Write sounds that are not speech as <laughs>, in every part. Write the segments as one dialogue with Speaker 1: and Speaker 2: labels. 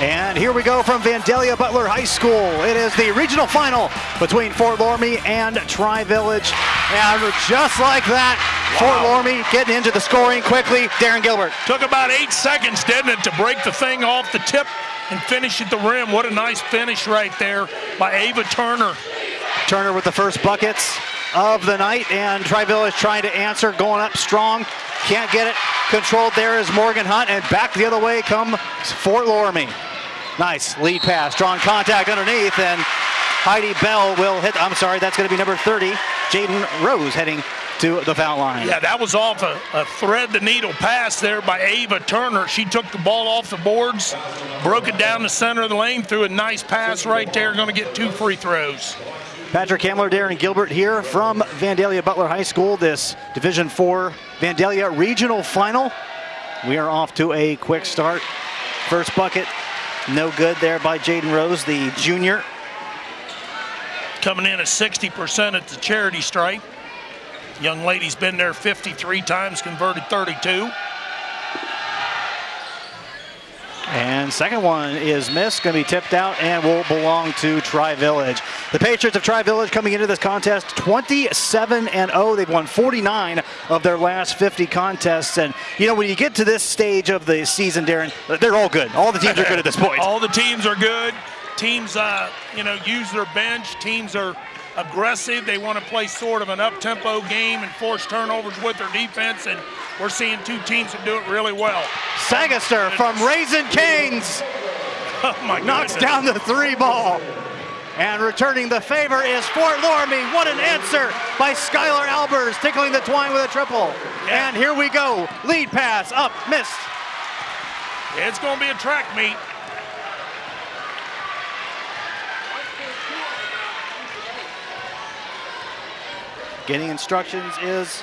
Speaker 1: And here we go from Vandalia Butler High School. It is the regional final between Fort Loramie and Tri-Village. And just like that, wow. Fort Loramie getting into the scoring quickly. Darren Gilbert.
Speaker 2: Took about eight seconds, didn't it, to break the thing off the tip and finish at the rim. What a nice finish right there by Ava Turner.
Speaker 1: Turner with the first buckets of the night, and Tri-Village trying to answer, going up strong. Can't get it controlled there is Morgan Hunt, and back the other way come Fort Loramie. Nice lead pass, strong contact underneath, and Heidi Bell will hit, I'm sorry, that's going to be number 30, Jaden Rose heading to the foul line.
Speaker 2: Yeah, that was off a, a, thread the needle pass there by Ava Turner. She took the ball off the boards, broke it down the center of the lane, threw a nice pass right there, going to get two free throws.
Speaker 1: Patrick Hamler, Darren Gilbert here from Vandalia Butler High School, this Division Four Vandalia Regional Final. We are off to a quick start. First bucket no good there by Jaden Rose, the junior.
Speaker 2: Coming in at 60% at the charity stripe. Young lady's been there 53 times, converted 32.
Speaker 1: And second one is missed, going to be tipped out and will belong to Tri-Village. The Patriots of Tri-Village coming into this contest 27 and 0. They've won 49 of their last 50 contests. And you know, when you get to this stage of the season, Darren, they're all good. All the teams are good at this point. <laughs>
Speaker 2: all the teams are good. Teams, uh, you know, use their bench. Teams are aggressive. They want to play sort of an up-tempo game and force turnovers with their defense. And we're seeing two teams that do it really well.
Speaker 1: Sagaster from Raisin Canes <laughs> oh knocks goodness. down the three ball. And returning the favor is Fort Loramie. What an answer by Skylar Albers, tickling the twine with a triple. Yeah. And here we go. Lead pass up, missed.
Speaker 2: It's going to be a track meet.
Speaker 1: Getting instructions is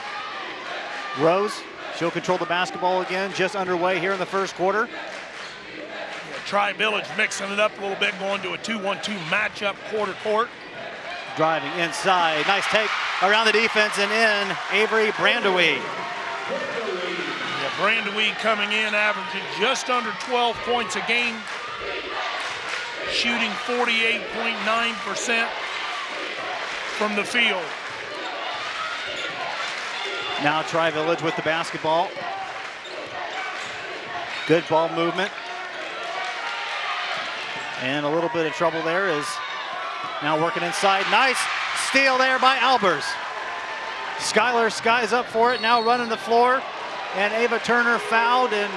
Speaker 1: Rose. She'll control the basketball again, just underway here in the first quarter.
Speaker 2: Tri-Village mixing it up a little bit, going to a 2-1-2 matchup quarter court.
Speaker 1: Driving inside, nice take around the defense and in, Avery Brandewie.
Speaker 2: Yeah, Brandewie coming in, averaging just under 12 points a game, shooting 48.9% from the field.
Speaker 1: Now Tri-Village with the basketball. Good ball movement. And a little bit of trouble there is now working inside. Nice steal there by Albers. Skylar skies up for it, now running the floor. And Ava Turner fouled and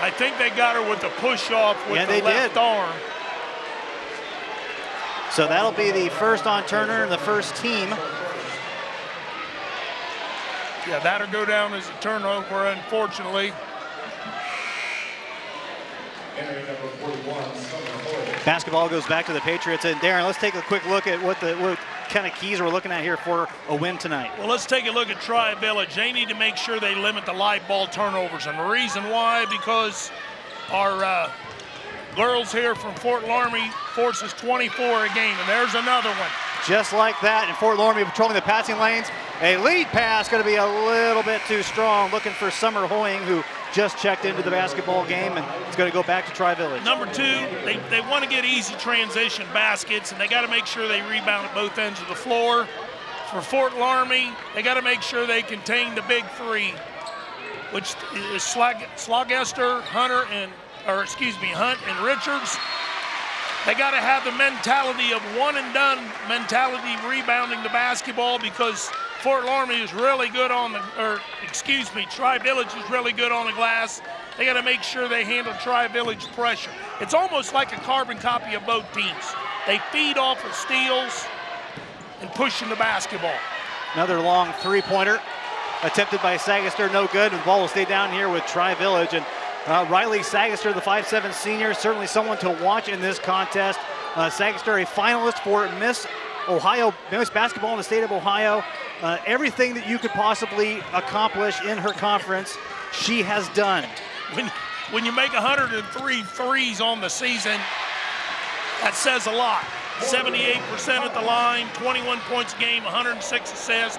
Speaker 2: I think they got her with the push off with yeah, the left did. arm.
Speaker 1: So that'll be the first on Turner and the first team
Speaker 2: yeah, that'll go down as a turnover, unfortunately.
Speaker 1: Basketball goes back to the Patriots. And Darren, let's take a quick look at what the what kind of keys we're looking at here for a win tonight.
Speaker 2: Well, let's take a look at Tri-Village. They need to make sure they limit the live ball turnovers. And the reason why, because our uh, girls here from Fort Loramie forces 24 a game. And there's another one.
Speaker 1: Just like that, and Fort Loramie patrolling the passing lanes. A lead pass going to be a little bit too strong. Looking for Summer Hoying, who just checked into the basketball game, and it's going to go back to Tri-Village.
Speaker 2: Number two, they, they want to get easy transition baskets, and they got to make sure they rebound at both ends of the floor. For Fort Loramie, they got to make sure they contain the big three, which is Slag, Slogester, Hunter, and or excuse me, Hunt and Richards. They got to have the mentality of one and done mentality rebounding the basketball because Fort Loramie is really good on the, or excuse me, Tri-Village is really good on the glass. They got to make sure they handle Tri-Village pressure. It's almost like a carbon copy of both teams. They feed off of steals and pushing the basketball.
Speaker 1: Another long three-pointer attempted by Sagaster, no good. The ball will stay down here with Tri-Village. And uh, Riley Sagaster, the 5'7 senior, certainly someone to watch in this contest. Uh, a finalist for Miss Ohio, Miss Basketball in the state of Ohio. Uh, everything that you could possibly accomplish in her conference, she has done.
Speaker 2: When, when you make 103 threes on the season, that says a lot. 78% at the line, 21 points a game, 106 assists.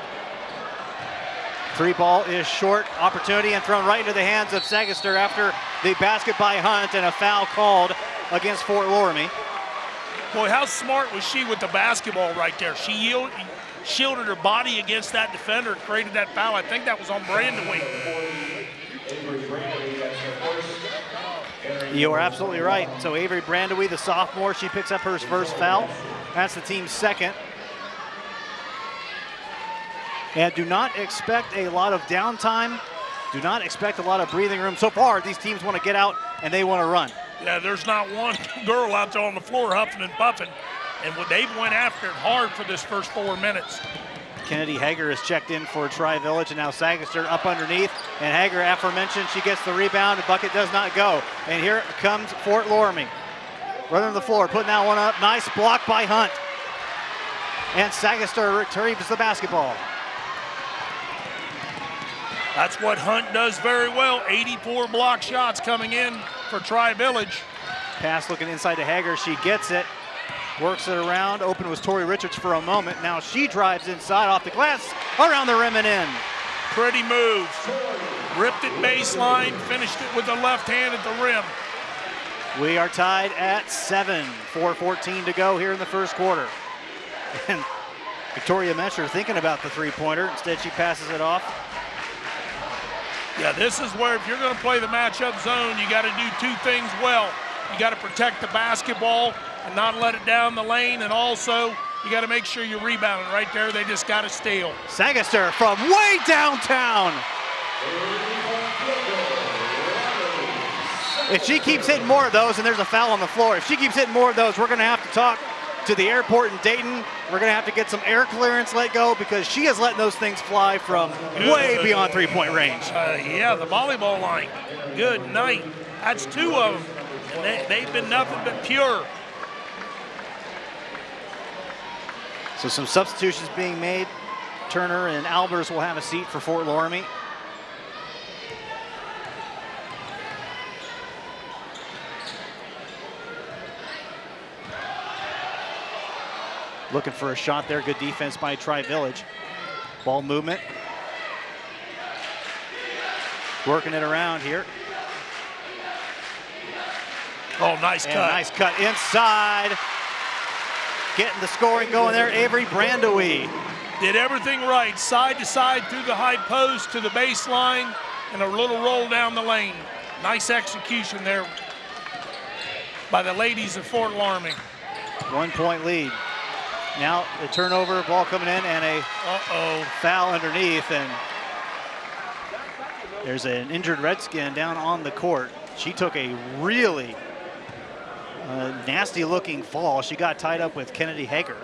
Speaker 1: Three ball is short, opportunity and thrown right into the hands of Sagaster after the basket by Hunt and a foul called against Fort Loramie.
Speaker 2: Boy, how smart was she with the basketball right there? She yield, shielded her body against that defender and created that foul. I think that was on Brandaway.
Speaker 1: You are absolutely right. So Avery Brandewie, the sophomore, she picks up her first foul. That's the team's second. And do not expect a lot of downtime. Do not expect a lot of breathing room. So far, these teams want to get out and they want to run.
Speaker 2: Yeah, there's not one <laughs> girl out there on the floor huffing and puffing. And they went after it hard for this first four minutes.
Speaker 1: Kennedy Hager is checked in for Tri Village, and now Sagaster up underneath. And Hager, aforementioned, she gets the rebound. The bucket does not go. And here comes Fort Loramie. Running the floor, putting that one up. Nice block by Hunt. And Sagaster retrieves the basketball.
Speaker 2: That's what Hunt does very well. 84 block shots coming in for Tri Village.
Speaker 1: Pass looking inside to Hager. She gets it. Works it around. Open was Tori Richards for a moment. Now she drives inside off the glass, around the rim and in.
Speaker 2: Pretty move. Ripped it baseline, finished it with the left hand at the rim.
Speaker 1: We are tied at seven. 4.14 to go here in the first quarter. <laughs> And Victoria Mescher thinking about the three-pointer. Instead, she passes it off.
Speaker 2: Yeah, this is where if you're going to play the matchup zone, you got to do two things well. You got to protect the basketball and not let it down the lane, and also you got to make sure you're rebounding right there. They just got to steal.
Speaker 1: Sagaster from way downtown. If she keeps hitting more of those, and there's a foul on the floor, if she keeps hitting more of those, we're going to have to talk to the airport in Dayton. We're going to have to get some air clearance let go because she is letting those things fly from way beyond three-point range.
Speaker 2: Uh, yeah, the volleyball line. Good night. That's two of them. And they, they've been nothing but pure.
Speaker 1: So some substitutions being made. Turner and Albers will have a seat for Fort Loramie. Looking for a shot there. Good defense by Tri Village. Ball movement. Working it around here.
Speaker 2: Oh, nice
Speaker 1: and
Speaker 2: cut.
Speaker 1: Nice cut inside. Getting the scoring going there, Avery Brandewie.
Speaker 2: Did everything right, side to side through the high post to the baseline, and a little roll down the lane. Nice execution there by the ladies of Fort Loramie.
Speaker 1: One point lead. Now the turnover, ball coming in, and a
Speaker 2: uh-oh
Speaker 1: foul underneath, and there's an injured Redskin down on the court. She took a really uh, nasty-looking fall. She got tied up with Kennedy Hager.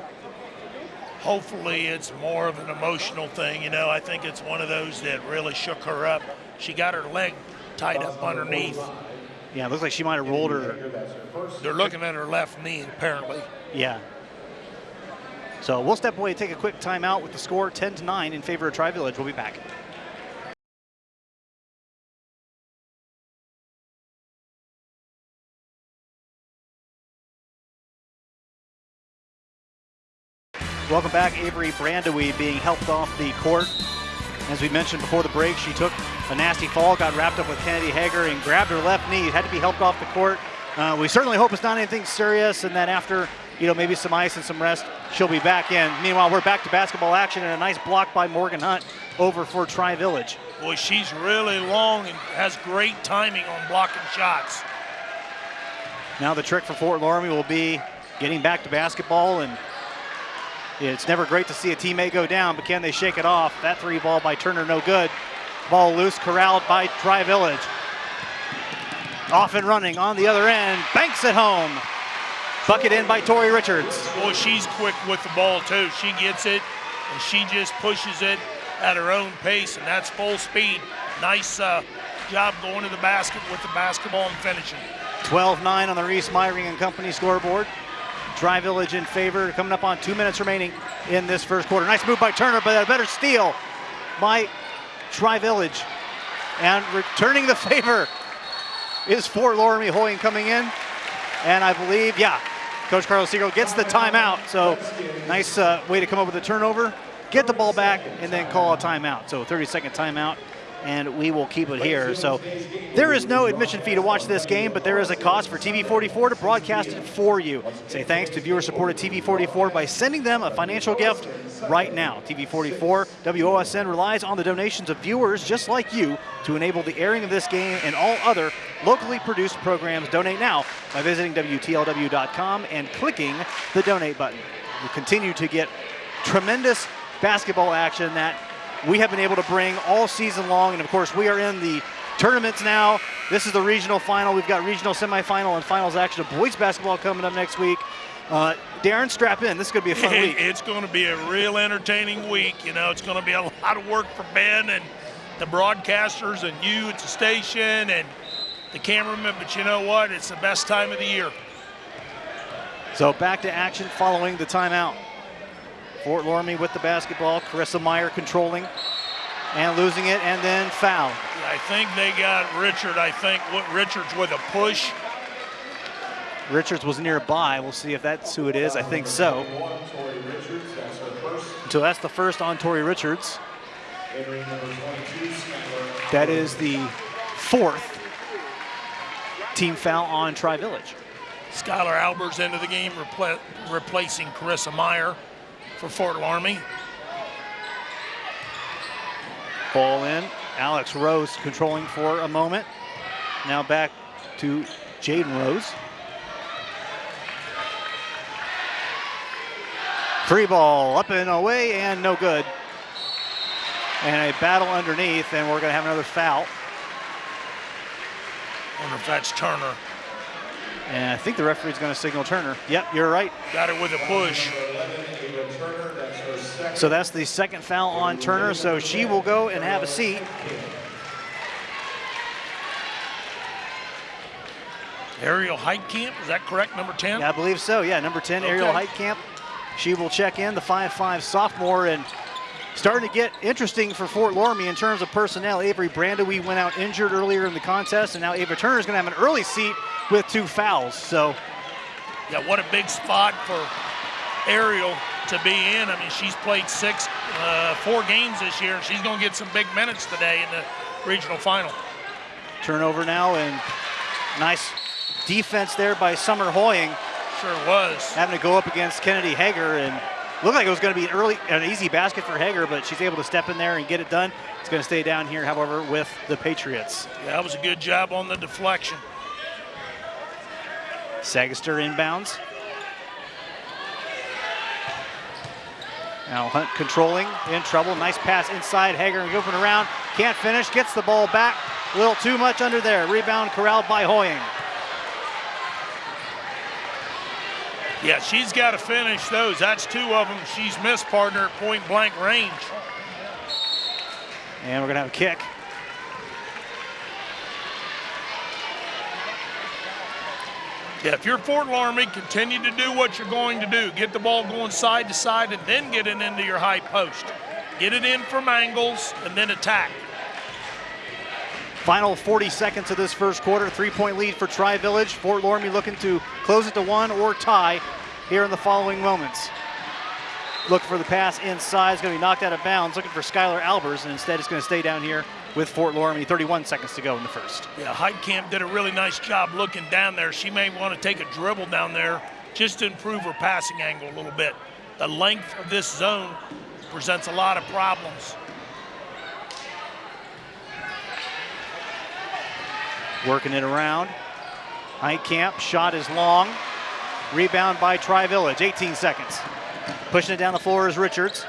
Speaker 2: Hopefully it's more of an emotional thing. You know, I think it's one of those that really shook her up. She got her leg tied up underneath.
Speaker 1: Yeah, it looks like she might have rolled her.
Speaker 2: They're looking at her left knee, apparently.
Speaker 1: Yeah. So we'll step away, take a quick timeout with the score 10 to 9 in favor of Tri Village. We'll be back. Welcome back. Avery Brandewie being helped off the court. As we mentioned before the break, she took a nasty fall, got wrapped up with Kennedy Hager, and grabbed her left knee. Had to be helped off the court. Uh, we certainly hope it's not anything serious, and that after you know maybe some ice and some rest, she'll be back in. Meanwhile, we're back to basketball action, and a nice block by Morgan Hunt over for Tri Village.
Speaker 2: Boy, she's really long and has great timing on blocking shots.
Speaker 1: Now the trick for Fort Loramie will be getting back to basketball and it's never great to see a teammate go down, but can they shake it off? That three ball by Turner, no good. Ball loose, corralled by Tri Village. Off and running on the other end, banks it home. Bucket in by Tori Richards.
Speaker 2: Boy, she's quick with the ball too. She gets it and she just pushes it at her own pace, and that's full speed. Nice uh, job going to the basket with the basketball and finishing.
Speaker 1: 12-9 on the Reese Meyering and Company scoreboard. Tri Village in favor, coming up on two minutes remaining in this first quarter. Nice move by Turner, but a better steal by Tri Village. And returning the <laughs> favor is Fort Loramie Hoying coming in. And I believe, yeah, Coach Carlos Segal gets the timeout. So nice uh, way to come up with a turnover, get the ball back, and then call a timeout. So 30 second timeout and we will keep it here. So there is no admission fee to watch this game, but there is a cost for TV44 to broadcast it for you. Say thanks to viewer-supported TV44 by sending them a financial gift right now. TV44 WOSN relies on the donations of viewers just like you to enable the airing of this game and all other locally produced programs. Donate now by visiting WTLW.com and clicking the donate button. We continue to get tremendous basketball action that we have been able to bring all season long. And of course, we are in the tournaments now. This is the regional final. We've got regional semifinal and finals action of boys basketball coming up next week. Uh, Darren, strap in. This is going to be a fun <laughs> week.
Speaker 2: It's going to be a real entertaining week. You know, it's going to be a lot of work for Ben and the broadcasters and you at the station and the cameramen. But you know what? It's the best time of the year.
Speaker 1: So back to action following the timeout. Fort Loramie with the basketball. Carissa Meyer controlling and losing it, and then foul.
Speaker 2: I think they got Richard. I think Richards with a push.
Speaker 1: Richards was nearby. We'll see if that's who it is. I think so. So that's the first on Tori Richards. That is the fourth team foul on Tri Village.
Speaker 2: Skylar Albers into the game, repl replacing Carissa Meyer for Fort Loramie.
Speaker 1: Ball in. Alex Rose controlling for a moment. Now back to Jaden Rose. Free ball up and away and no good. And a battle underneath, and we're going to have another foul.
Speaker 2: wonder if that's Turner.
Speaker 1: And I think the referee's going to signal Turner. Yep, you're right.
Speaker 2: Got it with a push.
Speaker 1: So that's the second foul on Turner, so she will go and have a seat.
Speaker 2: Ariel Heitkamp, is that correct, number 10?
Speaker 1: Yeah, I believe so. Yeah, number 10, okay. Ariel Heitkamp. She will check in, the 5'5 sophomore, and starting to get interesting for Fort Loramie in terms of personnel. Avery Brandewie went out injured earlier in the contest, and now Ava Turner is going to have an early seat with two fouls. So,
Speaker 2: yeah, what a big spot for Ariel to be in. I mean, she's played six, uh, four games this year, she's going to get some big minutes today in the regional final.
Speaker 1: Turnover now, and nice defense there by Summer Hoying.
Speaker 2: Sure was.
Speaker 1: Having to go up against Kennedy Hager, and looked like it was going to be an early, an easy basket for Hager, but she's able to step in there and get it done. It's going to stay down here, however, with the Patriots.
Speaker 2: Yeah, that was a good job on the deflection.
Speaker 1: Sagaster inbounds. Now Hunt controlling, in trouble. Nice pass inside. Hager goofing around. Can't finish. Gets the ball back. A little too much under there. Rebound corralled by Hoying.
Speaker 2: Yeah, she's got to finish those. That's two of them she's missed, partner, at point blank range.
Speaker 1: And we're going to have a kick.
Speaker 2: Yeah, if you're Fort Loramie, continue to do what you're going to do. Get the ball going side to side and then get it into your high post. Get it in from angles and then attack.
Speaker 1: Final 40 seconds of this first quarter. Three-point lead for Tri-Village. Fort Loramie looking to close it to one or tie here in the following moments. Looking for the pass inside. It's going to be knocked out of bounds. Looking for Skylar Albers, and instead it's going to stay down here with Fort Loramie. 31 seconds to go in the first.
Speaker 2: Yeah, Heitkamp did a really nice job looking down there. She may want to take a dribble down there just to improve her passing angle a little bit. The length of this zone presents a lot of problems.
Speaker 1: Working it around. Heitkamp, shot is long. Rebound by Tri-Village, 18 seconds. Pushing it down the floor is Richards.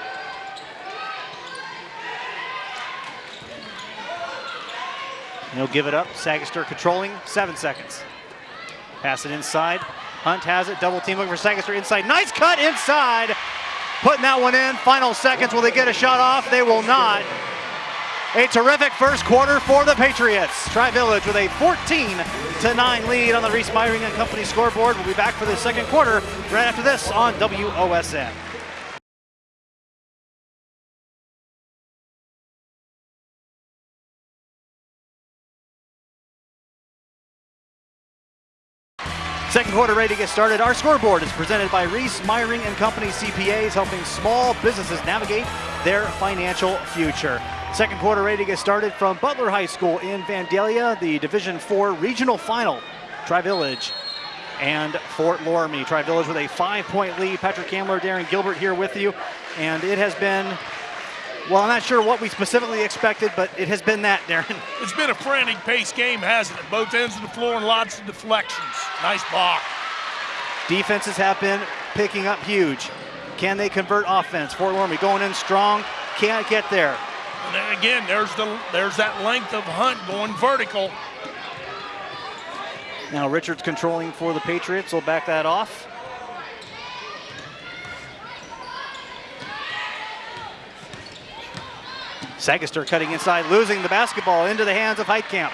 Speaker 1: And he'll give it up. Sagaster controlling, seven seconds. Pass it inside. Hunt has it, double team looking for Sagaster inside. Nice cut inside. Putting that one in. Final seconds, will they get a shot off? They will not. A terrific first quarter for the Patriots. Tri-Village with a 14 to 9 lead on the Reese Meyering and Company scoreboard. We'll be back for the second quarter right after this on WOSN. Quarter ready to get started. Our scoreboard is presented by Reese Meyering and Company CPAs, helping small businesses navigate their financial future. Second quarter ready to get started from Butler High School in Vandalia, the Division Four regional final. Tri-Village and Fort Loramie. Tri-Village with a five-point lead. Patrick Kamler, Darren Gilbert here with you. And it has been, well, I'm not sure what we specifically expected, but it has been that, Darren. <laughs>
Speaker 2: It's been a frantic pace game, hasn't it? Both ends of the floor and lots of deflections. Nice block.
Speaker 1: Defenses have been picking up huge. Can they convert offense? Fort Loramie going in strong, can't get there.
Speaker 2: And again, there's the there's that length of Hunt going vertical.
Speaker 1: Now Richards controlling for the Patriots. will back that off. Sagaster cutting inside, losing the basketball into the hands of Heitkamp.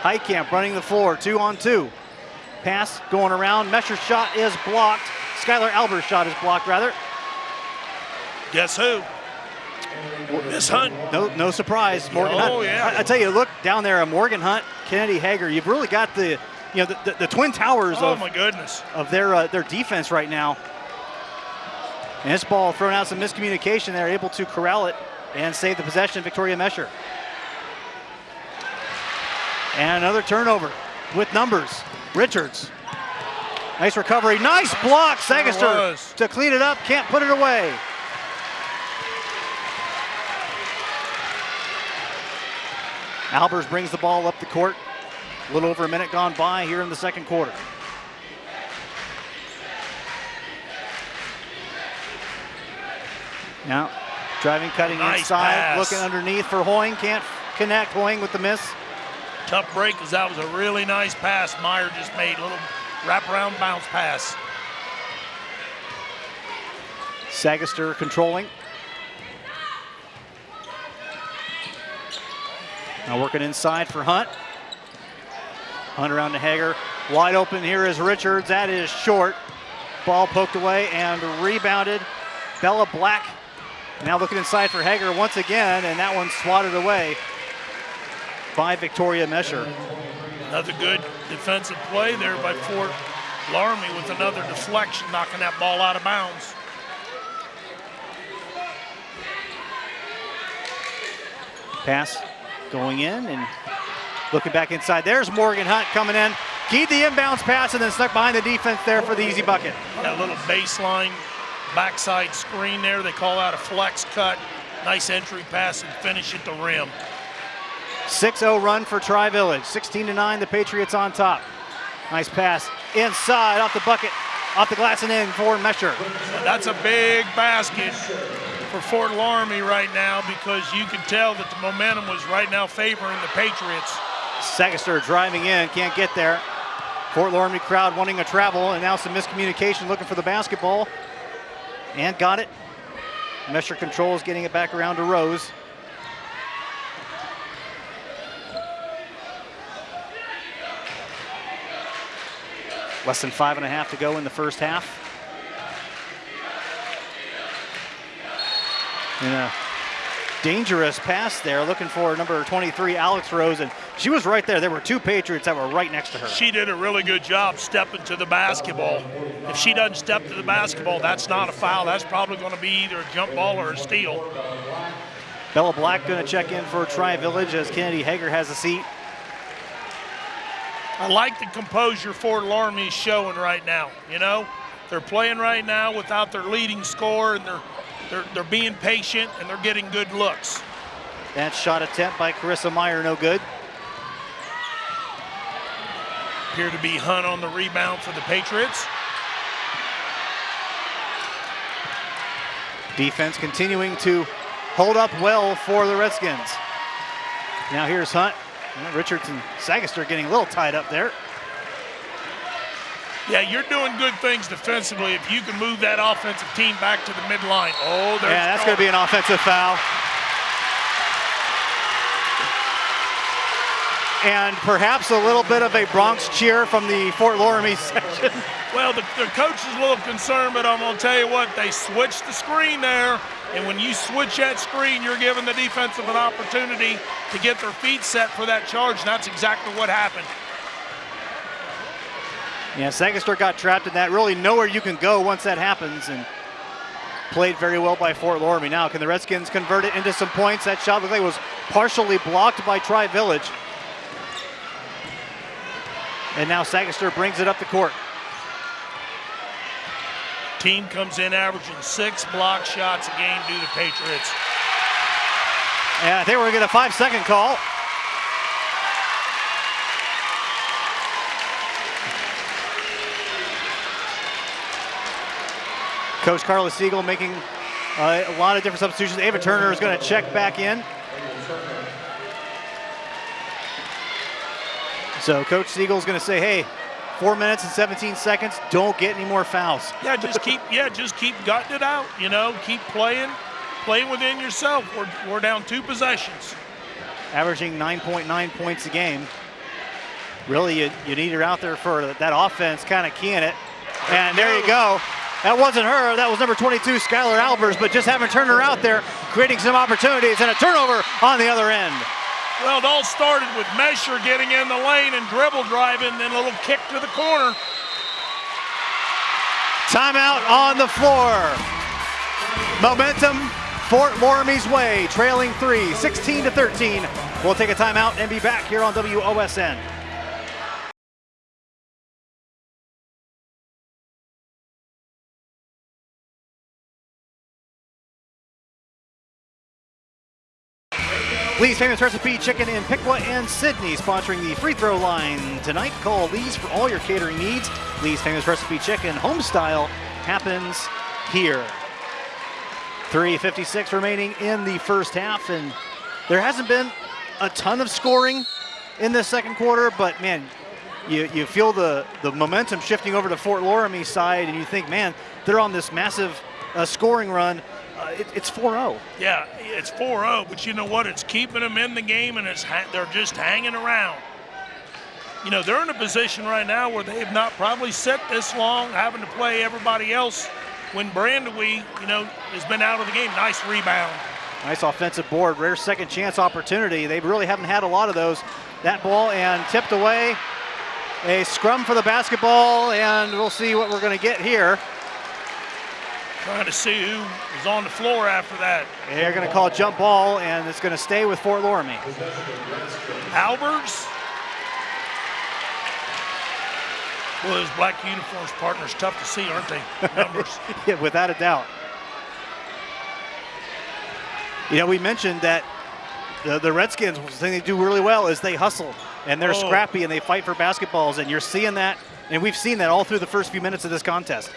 Speaker 1: Heitkamp running the floor, two on two. Pass going around. Mescher's shot is blocked. Skylar Albers' shot is blocked, rather.
Speaker 2: Guess who? Miss Hunt.
Speaker 1: No, no surprise. Morgan
Speaker 2: oh,
Speaker 1: Hunt.
Speaker 2: yeah.
Speaker 1: I, I, tell you, look down there, Morgan Hunt, Kennedy Hager. You've really got the, you know, the, the, the twin towers
Speaker 2: oh,
Speaker 1: of,
Speaker 2: my goodness.
Speaker 1: of their uh, their defense right now. And this ball thrown out some miscommunication. They're able to corral it and save the possession. Victoria Mescher. And another turnover with numbers. Richards. Nice recovery. Nice block. Sagaster to clean it up. Can't put it away. Albers brings the ball up the court. A little over a minute gone by here in the second quarter. Now, driving, cutting
Speaker 2: nice
Speaker 1: inside,
Speaker 2: pass.
Speaker 1: looking underneath for Hoying. Can't connect. Hoying with the miss.
Speaker 2: Tough break because that was a really nice pass Meyer just made. Little wraparound bounce pass.
Speaker 1: Sagaster controlling. Now working inside for Hunt. Hunt around to Hager. Wide open here is Richards. That is short. Ball poked away and rebounded. Bella Black now looking inside for Hager once again, and that one swatted away by Victoria Mescher.
Speaker 2: Another good defensive play there by Fort Loramie with another deflection, knocking that ball out of bounds.
Speaker 1: Pass going in and looking back inside. There's Morgan Hunt coming in. Keyed the inbounds pass and then snuck behind the defense there for the easy bucket.
Speaker 2: That little baseline backside screen there. They call out a flex cut. Nice entry pass and finish at the rim.
Speaker 1: 6-0 run for Tri-Village. 16 to 9, the Patriots on top. Nice pass inside off the bucket, off the glass and in for Mescher.
Speaker 2: That's a big basket for Fort Loramie right now because you can tell that the momentum was right now favoring the Patriots.
Speaker 1: Sagaster driving in, can't get there. Fort Loramie crowd wanting a travel, and now some miscommunication looking for the basketball. And got it. Mescher controls getting it back around to Rose. Less than five and a half to go in the first half. And a dangerous pass there, looking for number 23, Alex Rose, and she was right there. There were two Patriots that were right next to her.
Speaker 2: She did a really good job stepping to the basketball. If she doesn't step to the basketball, that's not a foul. That's probably going to be either a jump ball or a steal.
Speaker 1: Bella Black going to check in for Tri-Village as Kennedy Hager has a seat.
Speaker 2: I like the composure Fort Loramie is showing right now. You know, they're playing right now without their leading score, and they're they're they're being patient and they're getting good looks.
Speaker 1: That shot attempt by Carissa Meyer, no good.
Speaker 2: Appear to be Hunt on the rebound for the Patriots.
Speaker 1: Defense continuing to hold up well for the Redskins. Now here's Hunt. Richardson, Sagaster getting a little tied up there.
Speaker 2: Yeah, you're doing good things defensively if you can move that offensive team back to the midline. Oh, there's
Speaker 1: Yeah, that's going to be an offensive foul. And perhaps a little bit of a Bronx cheer from the Fort Loramie <laughs> section.
Speaker 2: Well, the, the coach is a little concerned, but I'm going to tell you what, they switched the screen there. And when you switch that screen, you're giving the defensive an opportunity to get their feet set for that charge. And that's exactly what happened.
Speaker 1: Yeah, Sagaster got trapped in that. Really nowhere you can go once that happens. And played very well by Fort Loramie. Now, can the Redskins convert it into some points? That shot looked like it was partially blocked by Tri Village. And now Sagaster brings it up the court.
Speaker 2: Team comes in averaging six block shots a game due to Patriots.
Speaker 1: And I think we're going to get a five second call. Coach Carlos Siegel making uh, a lot of different substitutions. Ava Turner is going to check back in. So Coach Siegel is going to say, hey, four minutes and 17 seconds, don't get any more fouls.
Speaker 2: Yeah, just keep yeah, just keep gutting it out, you know, keep playing, playing within yourself. We're, we're down two possessions.
Speaker 1: Averaging 9.9 points a game. Really, you, you need her out there for that offense, kind of keying it. And there you go. That wasn't her. That was number 22, Skylar Albers, but just having Turner out there, creating some opportunities and a turnover on the other end.
Speaker 2: Well, it all started with Mescher getting in the lane and dribble driving, then a little kick to the corner.
Speaker 1: Timeout on the floor. Momentum Fort Loramie's way, trailing three, 16 to 13. We'll take a timeout and be back here on WOSN. Lee's Famous Recipe Chicken in Piqua and Sidney sponsoring the free throw line tonight. Call Lee's for all your catering needs. Lee's Famous Recipe Chicken, home style, happens here. 3.56 remaining in the first half, and there hasn't been a ton of scoring in the second quarter, but man, you, you feel the, the momentum shifting over to Fort Loramie side, and you think, man, they're on this massive uh, scoring run. Uh, it, it's 4-0.
Speaker 2: Yeah, it's 4-0, but you know what? It's keeping them in the game, and it's they're just hanging around. You know, they're in a position right now where they have not probably set this long, having to play everybody else when Brandewie, you know, has been out of the game. Nice rebound.
Speaker 1: Nice offensive board, rare second chance opportunity. They really haven't had a lot of those. That ball and tipped away. A scrum for the basketball, and we'll see what we're going to get here.
Speaker 2: Trying to see who is on the floor after that.
Speaker 1: They're going to call jump ball, and it's going to stay with Fort Loramie.
Speaker 2: Albers. Well, those black uniforms partners tough to see, aren't they? Numbers. <laughs>
Speaker 1: yeah, without a doubt. You know, we mentioned that the, the Redskins, the thing they do really well is they hustle and they're oh. scrappy and they fight for basketballs, and you're seeing that, and we've seen that all through the first few minutes of this contest.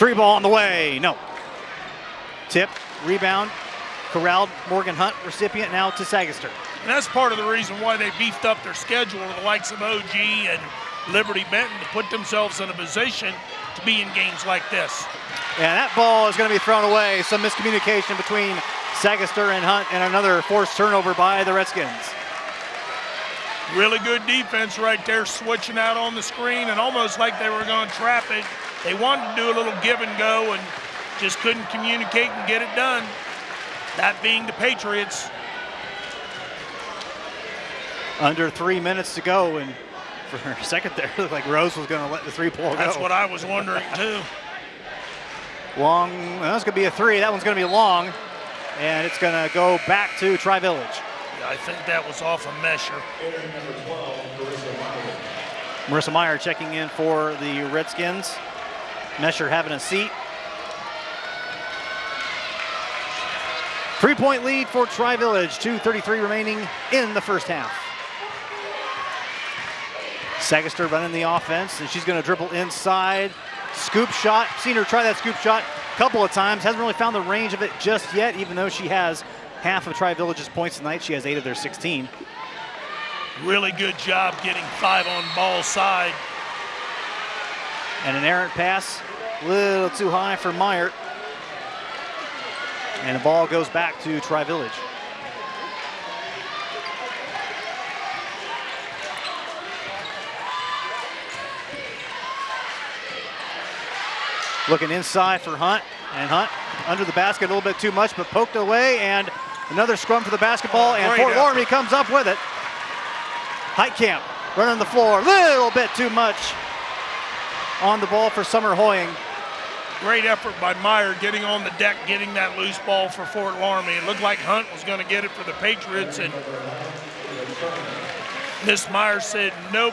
Speaker 1: Three ball on the way. No. Tip, rebound, corralled. Morgan Hunt, recipient now to Sagaster.
Speaker 2: And that's part of the reason why they beefed up their schedule to the likes of OG and Liberty Benton to put themselves in a position to be in games like this.
Speaker 1: And that ball is going to be thrown away. Some miscommunication between Sagaster and Hunt and another forced turnover by the Redskins.
Speaker 2: Really good defense right there, switching out on the screen and almost like they were going to trap it they wanted to do a little give and go and just couldn't communicate and get it done. That being the Patriots.
Speaker 1: Under three minutes to go, and for a second there, <laughs> looked like Rose was going to let the three ball
Speaker 2: go. That's what I was wondering <laughs> too.
Speaker 1: long, that's going to be a three. That one's going to be long, and it's going to go back to Tri Village.
Speaker 2: Yeah, I think that was off a Mescher.
Speaker 1: Marissa Meyer checking in for the Redskins. Mescher having a seat. Three-point lead for Tri-Village, 2.33 remaining in the first half. Sagaster running the offense, and she's going to dribble inside. Scoop shot. Seen her try that scoop shot a couple of times. Hasn't really found the range of it just yet, even though she has half of Tri-Village's points tonight. She has eight of their 16.
Speaker 2: Really good job getting five on ball side.
Speaker 1: And an errant pass, a little too high for Meyer. And the ball goes back to Tri-Village. Looking inside for Hunt, and Hunt under the basket a little bit too much, but poked away, and another scrum for the basketball, and Fort Loramie comes up with it. Heitkamp running the floor, a little bit too much on the ball for Summer Hoying.
Speaker 2: Great effort by Meyer getting on the deck, getting that loose ball for Fort Loramie. It looked like Hunt was going to get it for the Patriots, and Miss Meyer said, nope,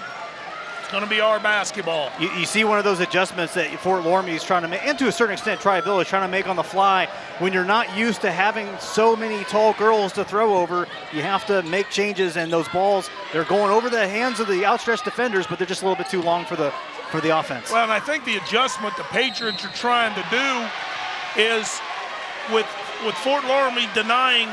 Speaker 2: it's going to be our basketball.
Speaker 1: You, you, see one of those adjustments that Fort Loramie is trying to make, and to a certain extent, Tri-Village is trying to make on the fly. When you're not used to having so many tall girls to throw over, you have to make changes, and those balls, they're going over the hands of the outstretched defenders, but they're just a little bit too long for the for the offense.
Speaker 2: Well, and I think the adjustment the Patriots are trying to do is with with Fort Loramie denying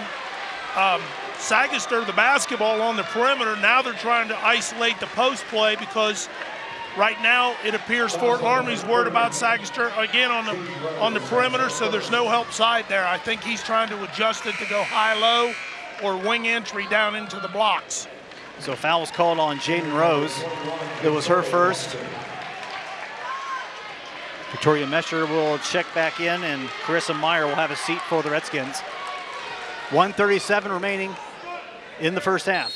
Speaker 2: um, Sagaster the basketball on the perimeter. Now they're trying to isolate the post play because right now it appears Fort Loramie's worried about Sagaster again on the on the perimeter, so there's no help side there. I think he's trying to adjust it to go high-low or wing entry down into the blocks.
Speaker 1: So foul was called on Jaden Rose. It was her first. Victoria Mescher will check back in, and Carissa Meyer will have a seat for the Redskins. 137 remaining in the first half.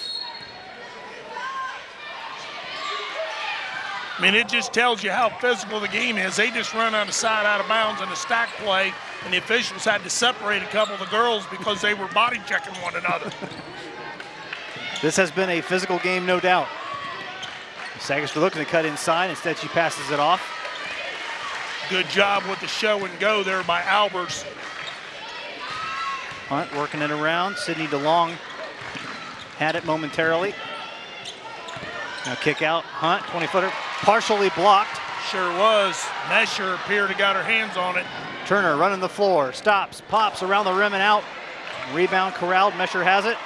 Speaker 2: I mean, it just tells you how physical the game is. They just run on the side out of bounds in a stack play, and the officials had to separate a couple of the girls because they were body checking one another. <laughs>
Speaker 1: this has been a physical game, no doubt. Sagaster looking to cut inside. Instead, she passes it off.
Speaker 2: Good job with the show and go there by Albers.
Speaker 1: Hunt working it around. Sydney DeLong had it momentarily. Now kick out. Hunt, 20 footer, partially blocked.
Speaker 2: Sure was. Mescher appeared to got her hands on it.
Speaker 1: Turner running the floor, stops, pops around the rim and out. Rebound corralled. Mescher has it.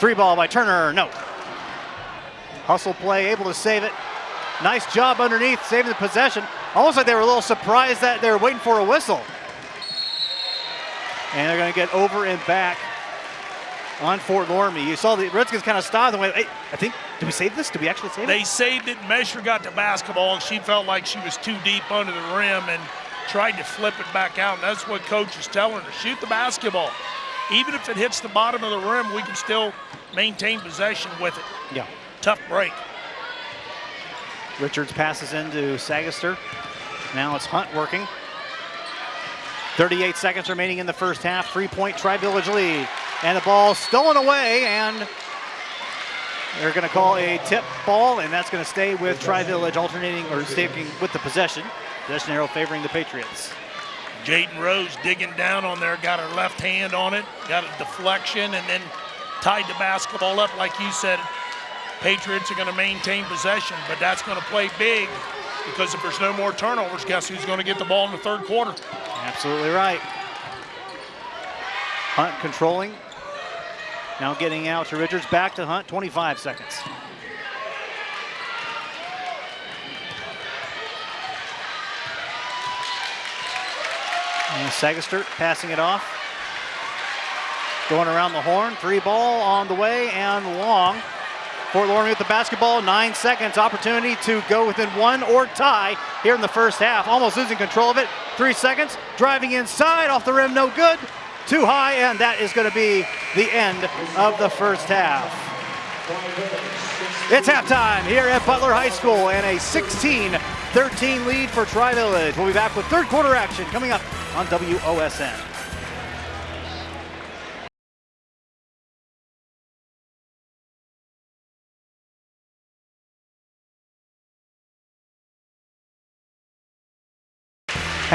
Speaker 1: Three ball by Turner. No. Hustle play, able to save it. Nice job underneath, saving the possession. Almost like they were a little surprised that they were waiting for a whistle. And they're going to get over and back on Fort Loramie. You saw the Redskins kind of stopped and went, hey, I think, did we save this? Did we actually save
Speaker 2: they
Speaker 1: it?
Speaker 2: They saved it. Mescher got the basketball, and she felt like she was too deep under the rim and tried to flip it back out. And that's what coach is telling her. Shoot the basketball. Even if it hits the bottom of the rim, we can still maintain possession with it.
Speaker 1: Yeah.
Speaker 2: Tough break.
Speaker 1: Richards passes into Sagaster. Now it's Hunt working. 38 seconds remaining in the first half. Three-point Tri-Village lead. And the ball stolen away, and they're going to call a tip ball, and that's going to stay with Tri-Village, alternating or sticking with the possession. Possession arrow favoring the Patriots.
Speaker 2: Jaden Rose digging down on there, got her left hand on it, got a deflection, and then tied the basketball up like you said, Patriots are going to maintain possession, but that's going to play big because if there's no more turnovers, guess who's going to get the ball in the third quarter?
Speaker 1: Absolutely right. Hunt controlling. Now getting out to Richards. Back to Hunt, 25 seconds. And Sagaster passing it off. Going around the horn. Three ball on the way and long. Fort Loramie with the basketball, nine seconds, opportunity to go within one or tie here in the first half. Almost losing control of it. Three seconds, driving inside, off the rim, no good. Too high, and that is going to be the end of the first half. It's halftime here at Butler High School and a 16-13 lead for Tri-Village. We'll be back with third quarter action coming up on WOSN.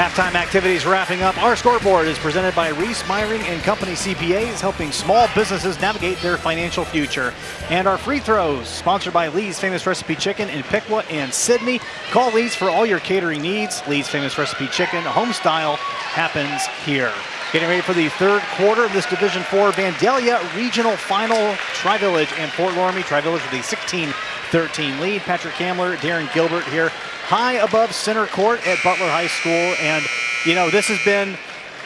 Speaker 1: Halftime activities wrapping up. Our scoreboard is presented by Reese Meyering and Company CPAs, helping small businesses navigate their financial future. And our free throws, sponsored by Lee's Famous Recipe Chicken in Piqua and Sidney. Call Lee's for all your catering needs. Lee's Famous Recipe Chicken, home style, happens here. Getting ready for the third quarter of this Division 4 Vandalia Regional Final. Tri-Village and Fort Loramie. Tri-Village with a 16-13 lead. Patrick Kamler, Darren Gilbert here high above center court at Butler High School. And, you know, this has been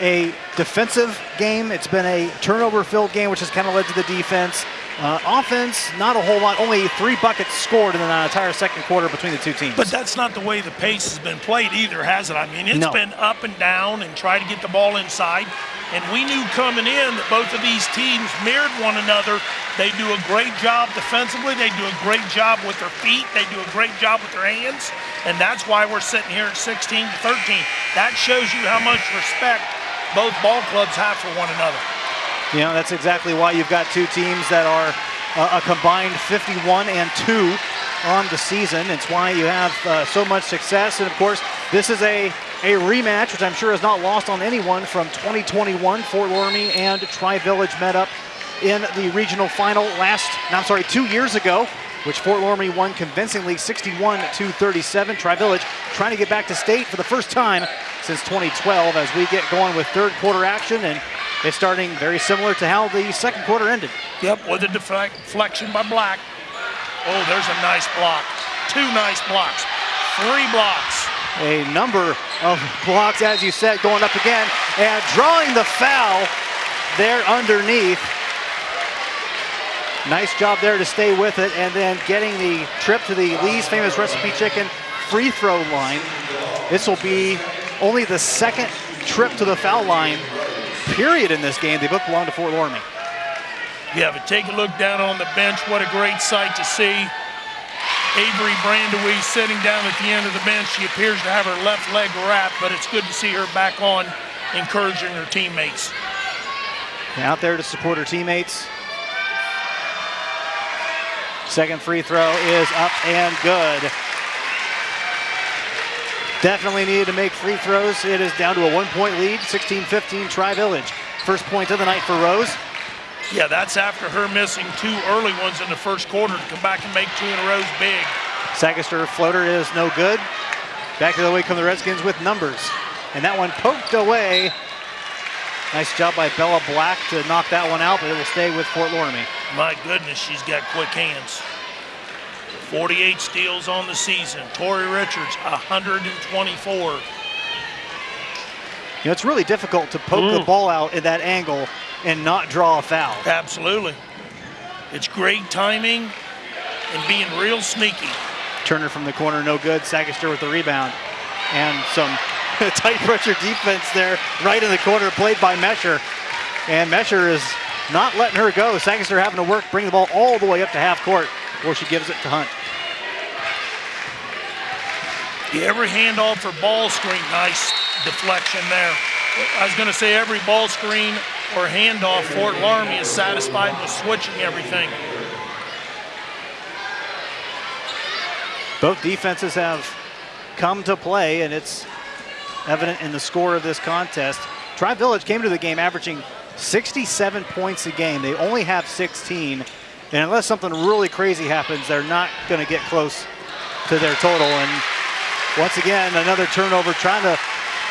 Speaker 1: a defensive game. It's been a turnover-filled game, which has kind of led to the defense. Uh, offense, not a whole lot. Only three buckets scored in the entire second quarter between the two teams.
Speaker 2: But that's not the way the pace has been played either, has it? I mean, it's
Speaker 1: No.
Speaker 2: been up and down and try to get the ball inside. And we knew coming in that both of these teams mirrored one another. They do a great job defensively. They do a great job with their feet. They do a great job with their hands. And that's why we're sitting here at 16 to 13. That shows you how much respect both ball clubs have for one another.
Speaker 1: You know, that's exactly why you've got two teams that are uh, a combined 51 and 2 on the season. It's why you have uh, so much success. And of course, this is a, a rematch, which I'm sure is not lost on anyone from 2021. Fort Loramie and Tri Village met up in the regional final last, no, I'm sorry, two years ago, which Fort Loramie won convincingly 61 to 37. Tri Village trying to get back to state for the first time since 2012 as we get going with third quarter action. And it's starting very similar to how the second quarter ended.
Speaker 2: Yep, with a deflection by Black. Oh, there's a nice block. Two nice blocks. Three blocks.
Speaker 1: A number of blocks, as you said, going up again and drawing the foul there underneath. Nice job there to stay with it and then getting the trip to the Lee's Famous Recipe Chicken free throw line. This will be only the second trip to the foul line, period, in this game. They both belong to Fort Loramie.
Speaker 2: Yeah, but take a look down on the bench. What a great sight to see. Avery Brandewie sitting down at the end of the bench. She appears to have her left leg wrapped, but it's good to see her back on, encouraging her teammates.
Speaker 1: Out there to support her teammates. Second free throw is up and good. Definitely needed to make free throws. It is down to a one-point lead, 16-15 Tri-Village. First point of the night for Rose.
Speaker 2: Yeah, that's after her missing two early ones in the first quarter to come back and make two in a row is big.
Speaker 1: Sagister floater is no good. Back to the way come the Redskins with numbers. And that one poked away. Nice job by Bella Black to knock that one out, but it will stay with Fort Loramie.
Speaker 2: My goodness, she's got quick hands. 48 steals on the season. Tori Richards, 124.
Speaker 1: You know, it's really difficult to poke the mm. ball out in that angle and not draw a foul.
Speaker 2: Absolutely. It's great timing and being real sneaky.
Speaker 1: Turner from the corner, no good. Sagister with the rebound. And some <laughs> tight pressure defense there, right in the corner, played by Mescher. And Mescher is not letting her go. Sagister having to work, bring the ball all the way up to half court before she gives it to Hunt.
Speaker 2: Every handoff for ball screen, nice deflection there. I was going to say every ball screen or handoff, Fort Loramie is satisfied with switching everything.
Speaker 1: Both defenses have come to play, and it's evident in the score of this contest. Tri Village came to the game averaging 67 points a game. They only have 16, and unless something really crazy happens, they're not going to get close to their total. And once again, another turnover, trying to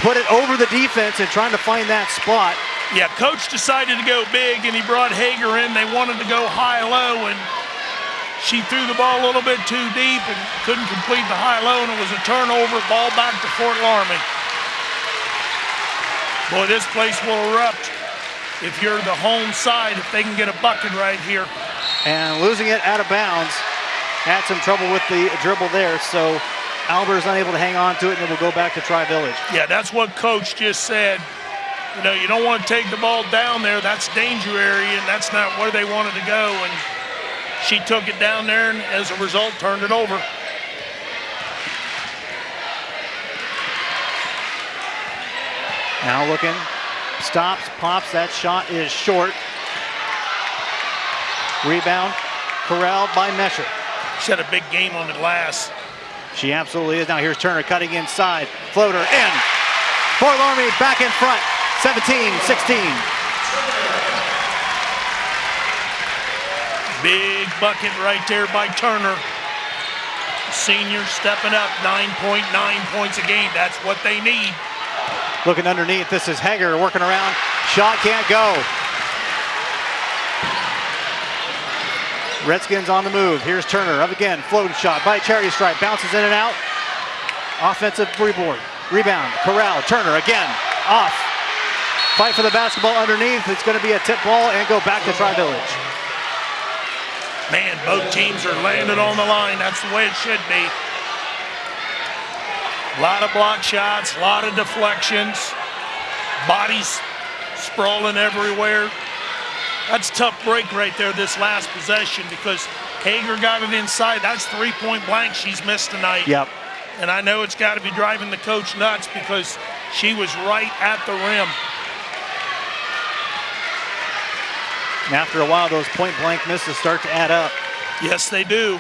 Speaker 1: put it over the defense and trying to find that spot.
Speaker 2: Yeah, coach decided to go big and he brought Hager in. They wanted to go high-low and she threw the ball a little bit too deep and couldn't complete the high-low and it was a turnover, ball back to Fort Loramie. Boy, this place will erupt if you're the home side, if they can get a bucket right here.
Speaker 1: And losing it out of bounds. Had some trouble with the dribble there, so Albert is unable to hang on to it, and it will go back to Tri Village.
Speaker 2: Yeah, that's what coach just said. You know, you don't want to take the ball down there. That's danger area, and that's not where they wanted to go. And she took it down there, and as a result, turned it over.
Speaker 1: Now looking, stops, pops. That shot is short. Rebound, corralled by Mescher.
Speaker 2: She had a big game on the glass.
Speaker 1: She absolutely is. Now here's Turner cutting inside. Floater in. Fort Laramie back in front. 17-16.
Speaker 2: Big bucket right there by Turner. Senior stepping up 9.9 points a game. That's what they need.
Speaker 1: Looking underneath. This is Hager working around. Shot can't go. Redskins on the move. Here's Turner up again. Floating shot by Charity Stripe. Bounces in and out. Offensive rebound. Rebound. Corral. Turner again. Off. Fight for the basketball underneath. It's going to be a tip ball and go back to Tri Village.
Speaker 2: Man, both teams are landed on the line. That's the way it should be. A lot of block shots, a lot of deflections, bodies sprawling everywhere. That's a tough break right there, this last possession, because Hager got it inside. That's three point blank she's missed tonight.
Speaker 1: Yep.
Speaker 2: And I know it's got to be driving the coach nuts because she was right at the rim.
Speaker 1: And after a while, those point blank misses start to add up.
Speaker 2: Yes, they do.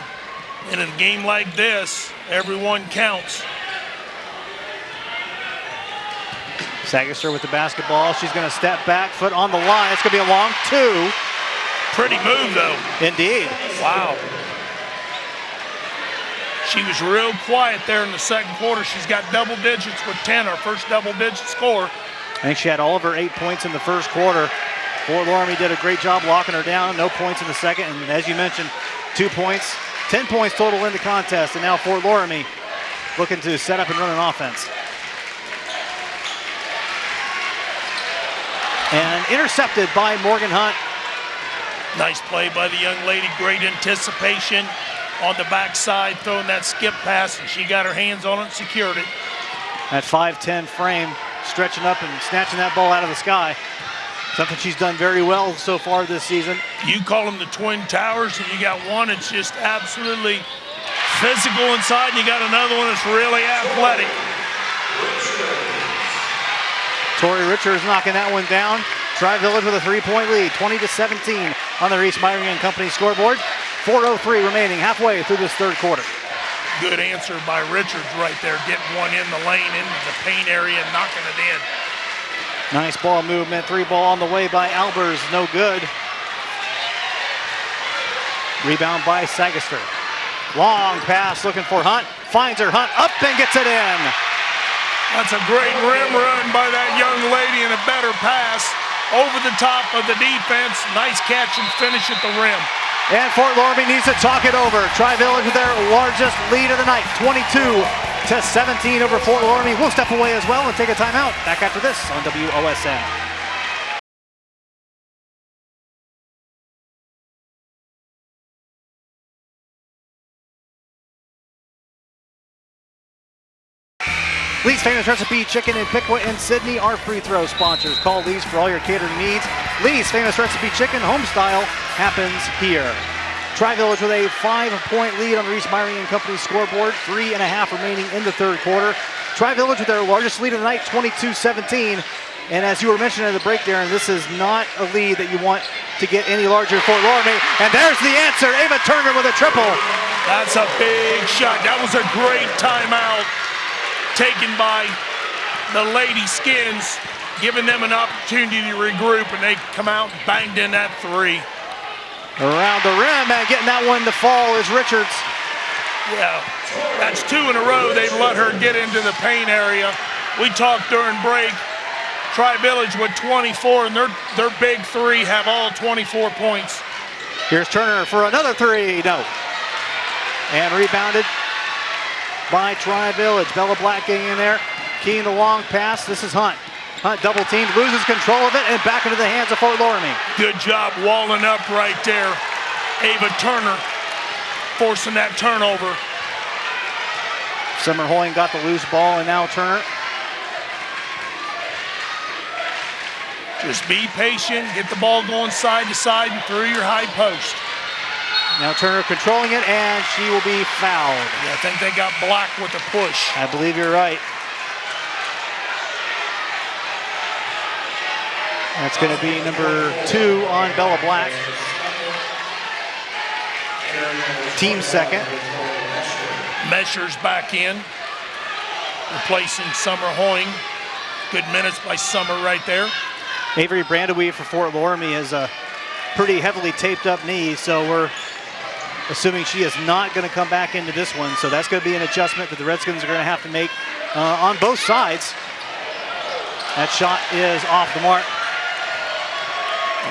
Speaker 2: And in a game like this, everyone counts.
Speaker 1: Sagister with the basketball. She's going to step back, foot on the line. It's going to be a long two.
Speaker 2: Pretty move, though.
Speaker 1: Indeed.
Speaker 2: Wow. She was real quiet there in the second quarter. She's got double digits with 10, our first double digit score.
Speaker 1: I think she had all of her eight points in the first quarter. Fort Loramie did a great job locking her down. No points in the second. And as you mentioned, two points, 10 points total in the contest. And now Fort Loramie looking to set up and run an offense. And intercepted by Morgan Hunt.
Speaker 2: Nice play by the young lady. Great anticipation on the backside, throwing that skip pass, and she got her hands on it and secured it.
Speaker 1: That 5'10 frame, stretching up and snatching that ball out of the sky. Something she's done very well so far this season.
Speaker 2: You call them the Twin Towers, and you got one that's just absolutely physical inside, and you got another one that's really athletic.
Speaker 1: Tori Richards knocking that one down. Tri Village with a three-point lead, 20 to 17 on the Reese Meyering and Company scoreboard. 4.03 remaining, halfway through this third quarter.
Speaker 2: Good answer by Richards right there, getting one in the lane into the paint area knocking it in.
Speaker 1: Nice ball movement. Three ball on the way by Albers. No good. Rebound by Sagister. Long pass looking for Hunt. Finds her Hunt up and gets it in.
Speaker 2: That's a great rim run by that young lady and a better pass over the top of the defense. Nice catch and finish at the rim.
Speaker 1: And Fort Loramie needs to talk it over. Tri-Village with their largest lead of the night, 22 to 17 over Fort Loramie. We'll step away as well and take a timeout. Back after this on WOSN. Lee's Famous Recipe Chicken in Piqua and Sidney are free throw sponsors. Call Lee's for all your catering needs. Lee's Famous Recipe Chicken home style happens here. Tri-Village with a five-point lead on Reese Meyering and Company scoreboard. Three and a half remaining in the third quarter. Tri-Village with their largest lead of the night, 22-17. And as you were mentioning at the break, Darren, this is not a lead that you want to get any larger for Loramie. And there's the answer. Ava Turner with a triple.
Speaker 2: That's a big shot. That was a great timeout taken by the Lady Skins, giving them an opportunity to regroup, and they come out and banged in that three.
Speaker 1: Around the rim and getting that one to fall is Richards.
Speaker 2: Yeah, that's two in a row. They've let her get into the paint area. We talked during break. Tri Village with 24, and their their big three have all 24 points.
Speaker 1: Here's Turner for another three. No. And rebounded by Tri-Village. Bella Black getting in there, keying the long pass. This is Hunt. Hunt double teamed, loses control of it, and back into the hands of Fort Loramie.
Speaker 2: Good job walling up right there. Ava Turner forcing that turnover.
Speaker 1: Summer Hoying got the loose ball, and now Turner.
Speaker 2: Just be patient, get the ball going side to side and through your high post.
Speaker 1: Now Turner controlling it, and she will be fouled.
Speaker 2: Yeah, I think they got blocked with the push.
Speaker 1: I believe you're right. That's going to be number two on Bella Black. Team second.
Speaker 2: Mescher's back in, replacing Summer Hoying. Good minutes by Summer right there.
Speaker 1: Avery Brandewie for Fort Loramie has a pretty heavily taped up knee, so we're assuming she is not going to come back into this one. So that's going to be an adjustment that the Redskins are going to have to make uh, on both sides. That shot is off the mark.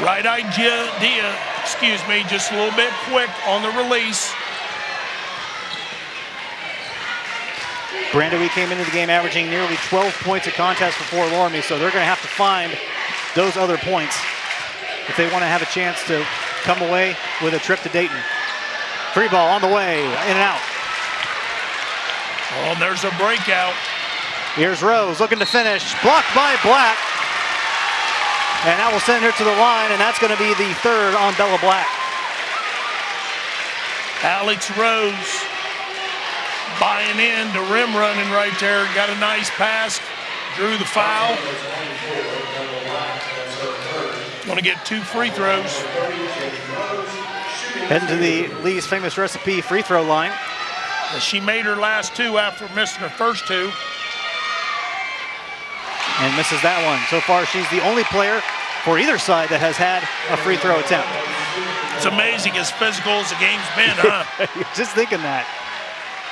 Speaker 2: Right idea, excuse me, just a little bit quick on the release.
Speaker 1: Brandewie came into the game averaging nearly 12 points a contest for Fort Loramie, so they're going to have to find those other points if they want to have a chance to come away with a trip to Dayton. Free ball on the way, in and out.
Speaker 2: Oh, and there's a breakout.
Speaker 1: Here's Rose looking to finish. Blocked by Black. And that will send her to the line, and that's going to be the third on Bella Black.
Speaker 2: Alex Rose buying in to rim running right there. Got a nice pass, drew the foul. Going to get two free throws.
Speaker 1: Heading to the Lee's famous recipe free throw line.
Speaker 2: She made her last two after missing her first two.
Speaker 1: And misses that one. So far, she's the only player for either side that has had a free throw attempt.
Speaker 2: It's amazing as physical as the game's been, huh? <laughs>
Speaker 1: Just thinking that.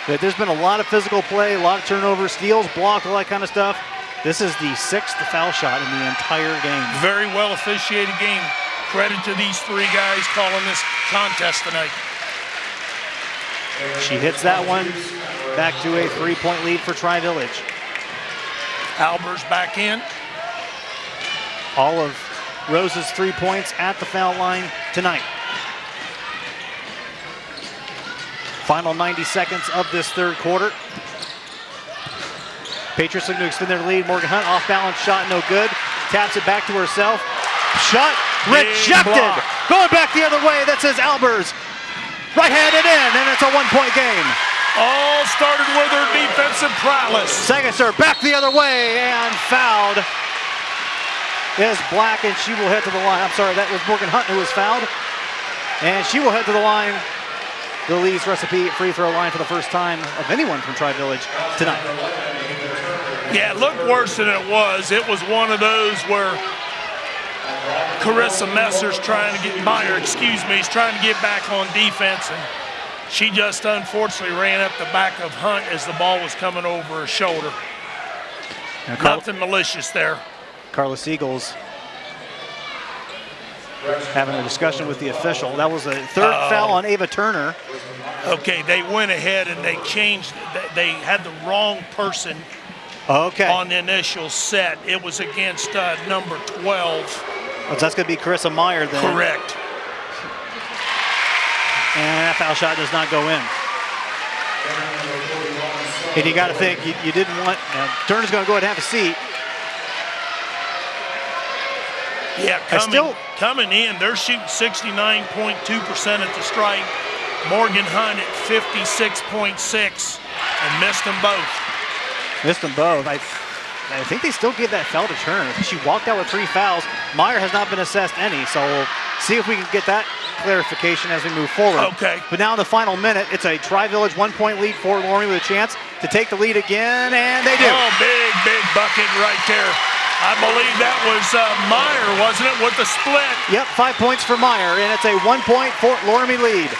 Speaker 1: That there's been a lot of physical play, a lot of turnovers, steals, block, all that kind of stuff. This is the sixth foul shot in the entire game.
Speaker 2: Very well officiated game. Credit to these three guys calling this contest tonight.
Speaker 1: She hits that one. Back to a three-point lead for Tri-Village.
Speaker 2: Albers back in.
Speaker 1: All of Rose's three points at the foul line tonight. Final 90 seconds of this third quarter. Patriots looking to extend their lead. Morgan Hunt off balance shot, no good. Taps it back to herself. Shot rejected. Going back the other way. That says Albers. Right-handed in, and it's a one-point game.
Speaker 2: All started with her defensive prowess.
Speaker 1: Sagasser back the other way and fouled is Black, and she will head to the line. I'm sorry, that was Morgan Hunt who was fouled. And she will head to the line, the Lee's Recipe free throw line for the first time of anyone from Tri-Village tonight.
Speaker 2: Yeah, it looked worse than it was. It was one of those where Carissa Mescher's trying to get, Meyer, excuse me, is trying to get back on defense, and she just unfortunately ran up the back of Hunt as the ball was coming over her shoulder. Nothing malicious there.
Speaker 1: Carlos Eagles having a discussion with the official. That was a 3rd
Speaker 2: Uh-oh.
Speaker 1: foul on Ava Turner.
Speaker 2: Okay, they went ahead and they changed, they had the wrong person
Speaker 1: Okay.
Speaker 2: on the initial set. It was against uh, number 12.
Speaker 1: So that's going to be Carissa Meyer then.
Speaker 2: Correct.
Speaker 1: And that foul shot does not go in. And you got to think, you, you didn't want, uh, Turner's going to go ahead and have a seat.
Speaker 2: Yeah, coming,
Speaker 1: still-
Speaker 2: coming in, they're shooting 69.2% at the strike. Morgan Hunt at 56.6 and missed them both.
Speaker 1: Missed them both. I, I think they still gave that foul to Turner. She walked out with three fouls. Meyer has not been assessed any, so we'll see if we can get that clarification as we move forward.
Speaker 2: Okay.
Speaker 1: But now in the final minute, it's a Tri-Village one-point lead for Loramie with a chance to take the lead again, and they do.
Speaker 2: Oh, big, big bucket right there. I believe that was uh, Meyer, wasn't it, with the split?
Speaker 1: Yep, five points for Meyer, and it's a one-point Fort Loramie lead.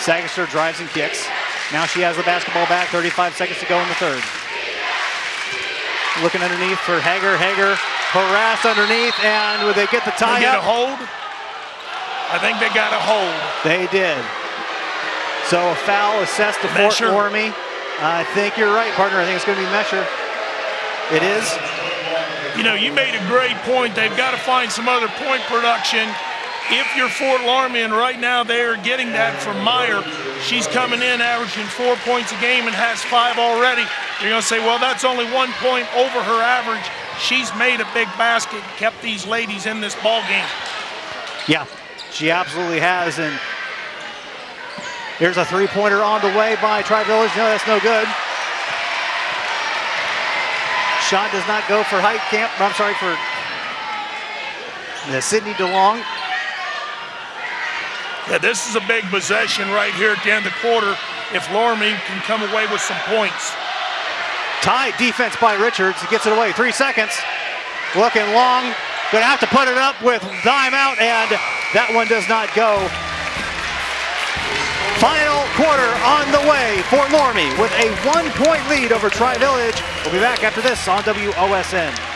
Speaker 1: Sagister drives and kicks. Now she has the basketball back, 35 seconds to go in the third. Looking underneath for Hager. Hager harassed underneath, and would they get the
Speaker 2: They
Speaker 1: tie
Speaker 2: get a hold? I think they got a hold.
Speaker 1: They did. So a foul assessed to Fort. Loramie. I think you're right, partner. I think it's going to be Mescher. It is.
Speaker 2: You know, you made a great point. They've got to find some other point production. If you're Fort and right now they are getting that from Meyer, she's coming in averaging four points a game and has five already. You're going to say, well, that's only one point over her average. She's made a big basket, kept these ladies in this ball game.
Speaker 1: Yeah, she absolutely has. And here's a three-pointer on the way by Tri-Village. No, that's no good. Shot does not go for Heitkamp. I'm sorry, for the Sydney DeLong.
Speaker 2: Yeah, this is a big possession right here at the end of the quarter if Loramie can come away with some points.
Speaker 1: Tight defense by Richards. He gets it away. Three seconds. Looking long. Gonna have to put it up with dime out, and that one does not go. Final quarter on the way for Loramie with a one-point lead over Tri-Village. We'll be back after this on WOSN.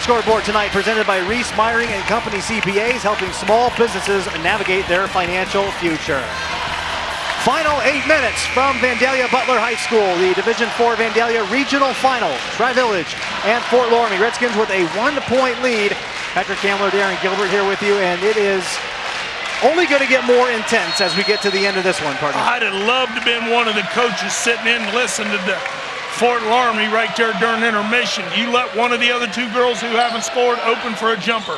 Speaker 1: Our scoreboard tonight presented by Reese Meyering and Company CPAs, helping small businesses navigate their financial future. Final eight minutes from Vandalia Butler High School, the Division Four Vandalia Regional Final. Tri-Village and Fort Loramie. Redskins with a one-point lead. Patrick Kamler, Darren Gilbert here with you, and it is only going to get more intense as we get to the end of this one, partner.
Speaker 2: I'd have loved to have been one of the coaches sitting in listening to the Fort Loramie right there during intermission. You let one of the other two girls who haven't scored open for a jumper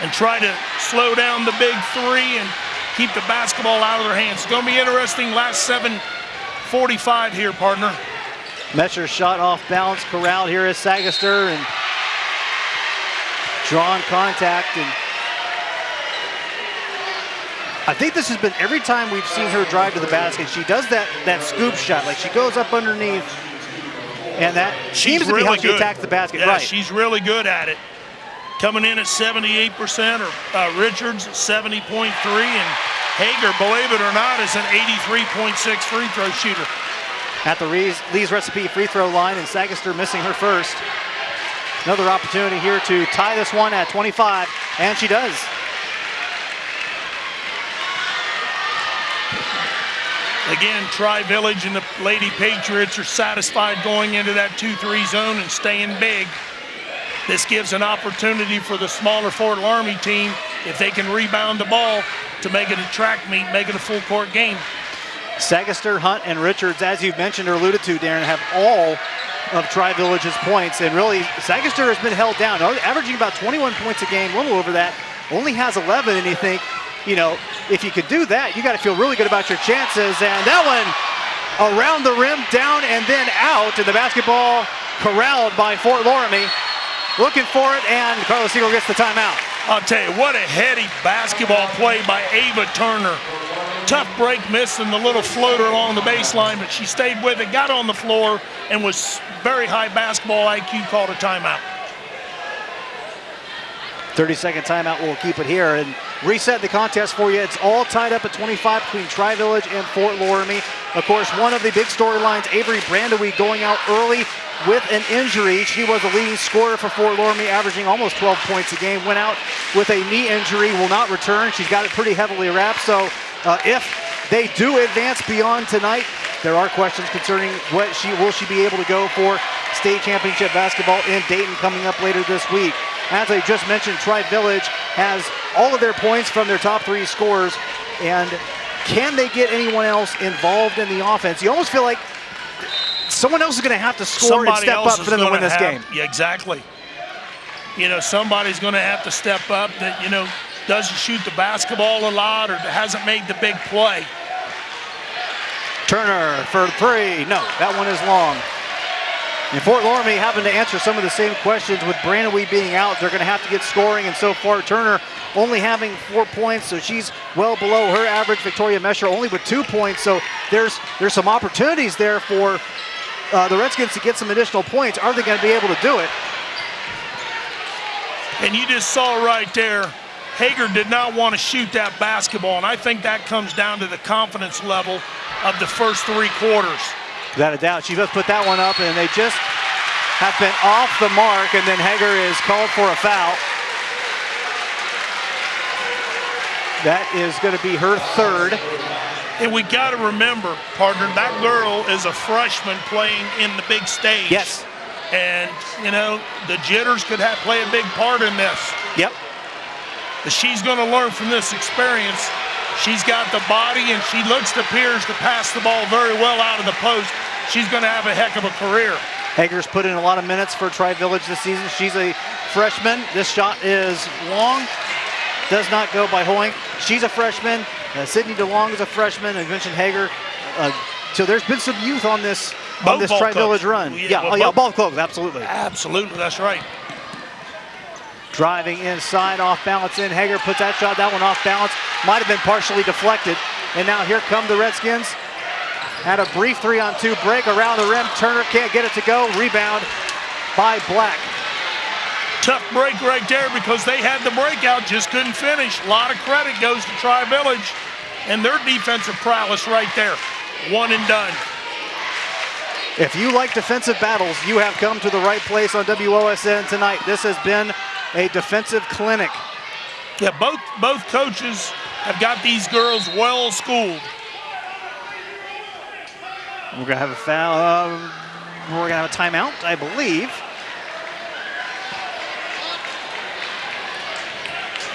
Speaker 2: and try to slow down the big three and keep the basketball out of their hands. It's going to be interesting last 7.45 here, partner.
Speaker 1: Mescher shot off balance, corralled here is Sagaster and drawn contact. And I think this has been every time we've seen her drive to the basket, she does that, that scoop shot. Like she goes up underneath and that
Speaker 2: she's
Speaker 1: seems to
Speaker 2: really
Speaker 1: be how she
Speaker 2: good.
Speaker 1: attacks the basket.
Speaker 2: Yeah,
Speaker 1: right.
Speaker 2: she's really good at it. Coming in at 78%, or uh, Richards 70.3, and Hager, believe it or not, is an 83.6 free throw shooter.
Speaker 1: At the Lee's, Lee's Recipe free throw line, and Sagaster missing her first. Another opportunity here to tie this one at 25, and she does.
Speaker 2: Again, Tri-Village and the Lady Patriots are satisfied going into that 2-3 zone and staying big. This gives an opportunity for the smaller Fort Loramie team, if they can rebound the ball, to make it a track meet, make it a full court game.
Speaker 1: Sagaster, Hunt, and Richards, as you've mentioned or alluded to, Darren, have all of Tri-Village's points. And really, Sagaster has been held down, averaging about 21 points a game, a little over that. Only has 11, and you think, you know, if you could do that, you got to feel really good about your chances. And that one around the rim, down and then out, and the basketball corralled by Fort Loramie. Looking for it, and Carlos Siegel gets the timeout.
Speaker 2: I'll tell you, what a heady basketball play by Ava Turner. Tough break, missing the little floater along the baseline, but she stayed with it, got on the floor, and was very high basketball IQ, called a timeout.
Speaker 1: 30 second timeout We'll keep it here and reset the contest for you. It's all tied up at 25 between Tri-Village and Fort Loramie. Of course, one of the big storylines, Avery Brandewie going out early with an injury. She was the leading scorer for Fort Loramie, averaging almost 12 points a game. Went out with a knee injury, will not return. She's got it pretty heavily wrapped. So uh, if they do advance beyond tonight, there are questions concerning what she will she be able to go for state championship basketball in Dayton coming up later this week. As I just mentioned, Tri-Village has all of their points from their top three scorers. And can they get anyone else involved in the offense? You almost feel like someone else is going to have to score
Speaker 2: Somebody
Speaker 1: and step up for them to win this
Speaker 2: have-
Speaker 1: game.
Speaker 2: Yeah, exactly. You know, somebody's going to have to step up that, you know, doesn't shoot the basketball a lot or hasn't made the big play.
Speaker 1: Turner for three. No, that one is long. And Fort Loramie having to answer some of the same questions with Brandewie being out. They're going to have to get scoring, and so far Turner only having four points, so she's well below her average. Victoria Mescher only with two points, so there's there's some opportunities there for uh, the Redskins to get some additional points. Are they going to be able to do it?
Speaker 2: And you just saw right there, Hager did not want to shoot that basketball, and I think that comes down to the confidence level of the first three quarters.
Speaker 1: Without a doubt, she just put that one up, and they just have been off the mark, and then Hager is called for a foul. That is going to be her third.
Speaker 2: And we got to remember, partner, that girl is a freshman playing in the big stage.
Speaker 1: Yes.
Speaker 2: And, you know, the jitters could have, play a big part in this.
Speaker 1: Yep.
Speaker 2: But she's going to learn from this experience. She's got the body, and she looks to Pierce to pass the ball very well out of the post. She's going to have a heck of a career.
Speaker 1: Hager's put in a lot of minutes for Tri-Village this season. She's a freshman. This shot is long. Does not go by Hoying. She's a freshman. Uh, Sydney DeLong is a freshman. I mentioned Hager. Uh, so there's been some youth on this on this Tri-Village run.
Speaker 2: Yeah,
Speaker 1: Yeah,
Speaker 2: well,
Speaker 1: oh, yeah,
Speaker 2: both-
Speaker 1: ball clubs, absolutely.
Speaker 2: Absolutely, that's right.
Speaker 1: Driving inside, off balance in. Hager puts that shot, that one off balance. Might have been partially deflected. And now here come the Redskins. Had a brief three on two break around the rim. Turner can't get it to go. Rebound by Black.
Speaker 2: Tough break right there because they had the breakout, just couldn't finish. A lot of credit goes to Tri-Village and their defensive prowess right there. One and done.
Speaker 1: If you like defensive battles, you have come to the right place on WOSN tonight. This has been a defensive clinic.
Speaker 2: Yeah, both both coaches have got these girls well schooled.
Speaker 1: We're going to have a foul. Uh, we're going to have a timeout, I believe.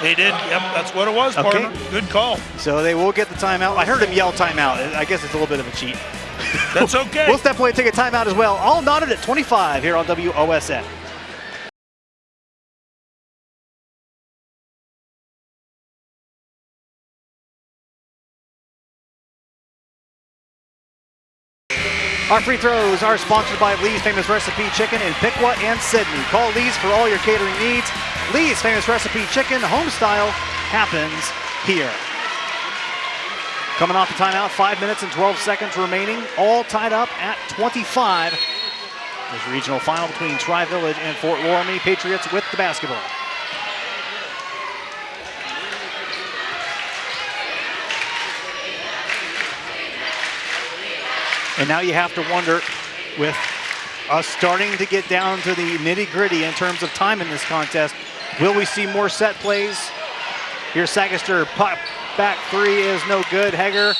Speaker 2: They did. Yep, that's what it was,
Speaker 1: Okay.
Speaker 2: partner. Good call.
Speaker 1: So they will get the timeout. I heard him yell timeout. I guess it's a little bit of a cheat.
Speaker 2: That's okay. <laughs>
Speaker 1: We'll step away and take a timeout as well. All knotted at 25 here on WOSN. Our free throws are sponsored by Lee's Famous Recipe Chicken in Piqua and Sidney. Call Lee's for all your catering needs. Lee's Famous Recipe Chicken, home style, happens here. Coming off the timeout, five minutes and 12 seconds remaining, all tied up at 25. There's a regional final between Tri-Village and Fort Loramie. Patriots with the basketball. And now you have to wonder, with us starting to get down to the nitty gritty in terms of time in this contest, will we see more set plays? Here's Sagister, pop back three is no good. Hager,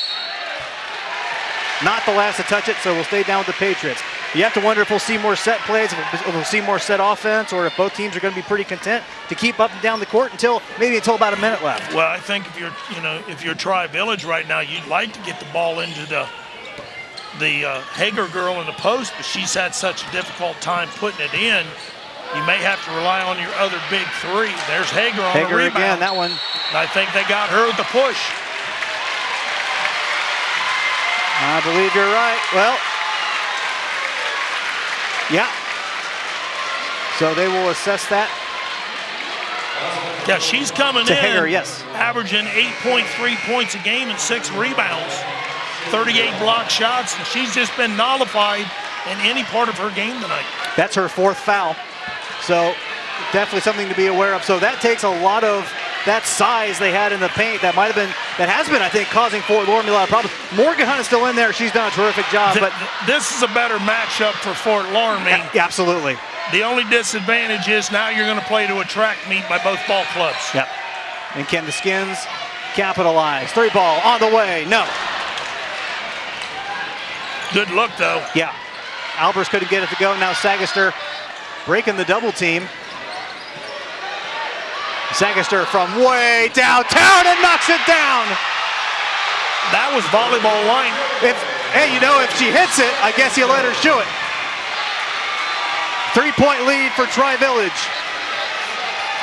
Speaker 1: not the last to touch it, so we'll stay down with the Patriots. You have to wonder if we'll see more set plays, if we'll see more set offense, or if both teams are going to be pretty content to keep up and down the court until maybe until about a minute left.
Speaker 2: Well, I think if you're, you know, if you're Tri Village right now, you'd like to get the ball into the the uh, Hager girl in the post, but she's had such a difficult time putting it in. You may have to rely on your other big three. There's Hager on
Speaker 1: Hager
Speaker 2: the rebound.
Speaker 1: again, that one.
Speaker 2: And I think they got her with the push.
Speaker 1: I believe you're right. Well, yeah. So they will assess that
Speaker 2: Yeah, she's coming
Speaker 1: to
Speaker 2: in.
Speaker 1: Hager, yes.
Speaker 2: averaging 8.3 points a game and six rebounds, 38 block shots, and she's just been nullified in any part of her game tonight.
Speaker 1: That's her fourth foul. So definitely something to be aware of. So that takes a lot of that size they had in the paint that might have been, that has been, I think, causing Fort Loramie a lot of problems. Morgan Hunt is still in there. She's done a terrific job,
Speaker 2: Th-
Speaker 1: but
Speaker 2: this is a better matchup for Fort Loramie.
Speaker 1: yeah, absolutely.
Speaker 2: The only disadvantage is now you're going to play to a track meet by both ball clubs.
Speaker 1: Yep. And can the Skins capitalize? Three ball on the way. No.
Speaker 2: Good look, though.
Speaker 1: Yeah. Albers couldn't get it to go. Now Sagister breaking the double team. Sagister from way downtown and knocks it down.
Speaker 2: That was volleyball line.
Speaker 1: If hey, you know, if she hits it, I guess you let her shoot it. Three-point lead for Tri-Village.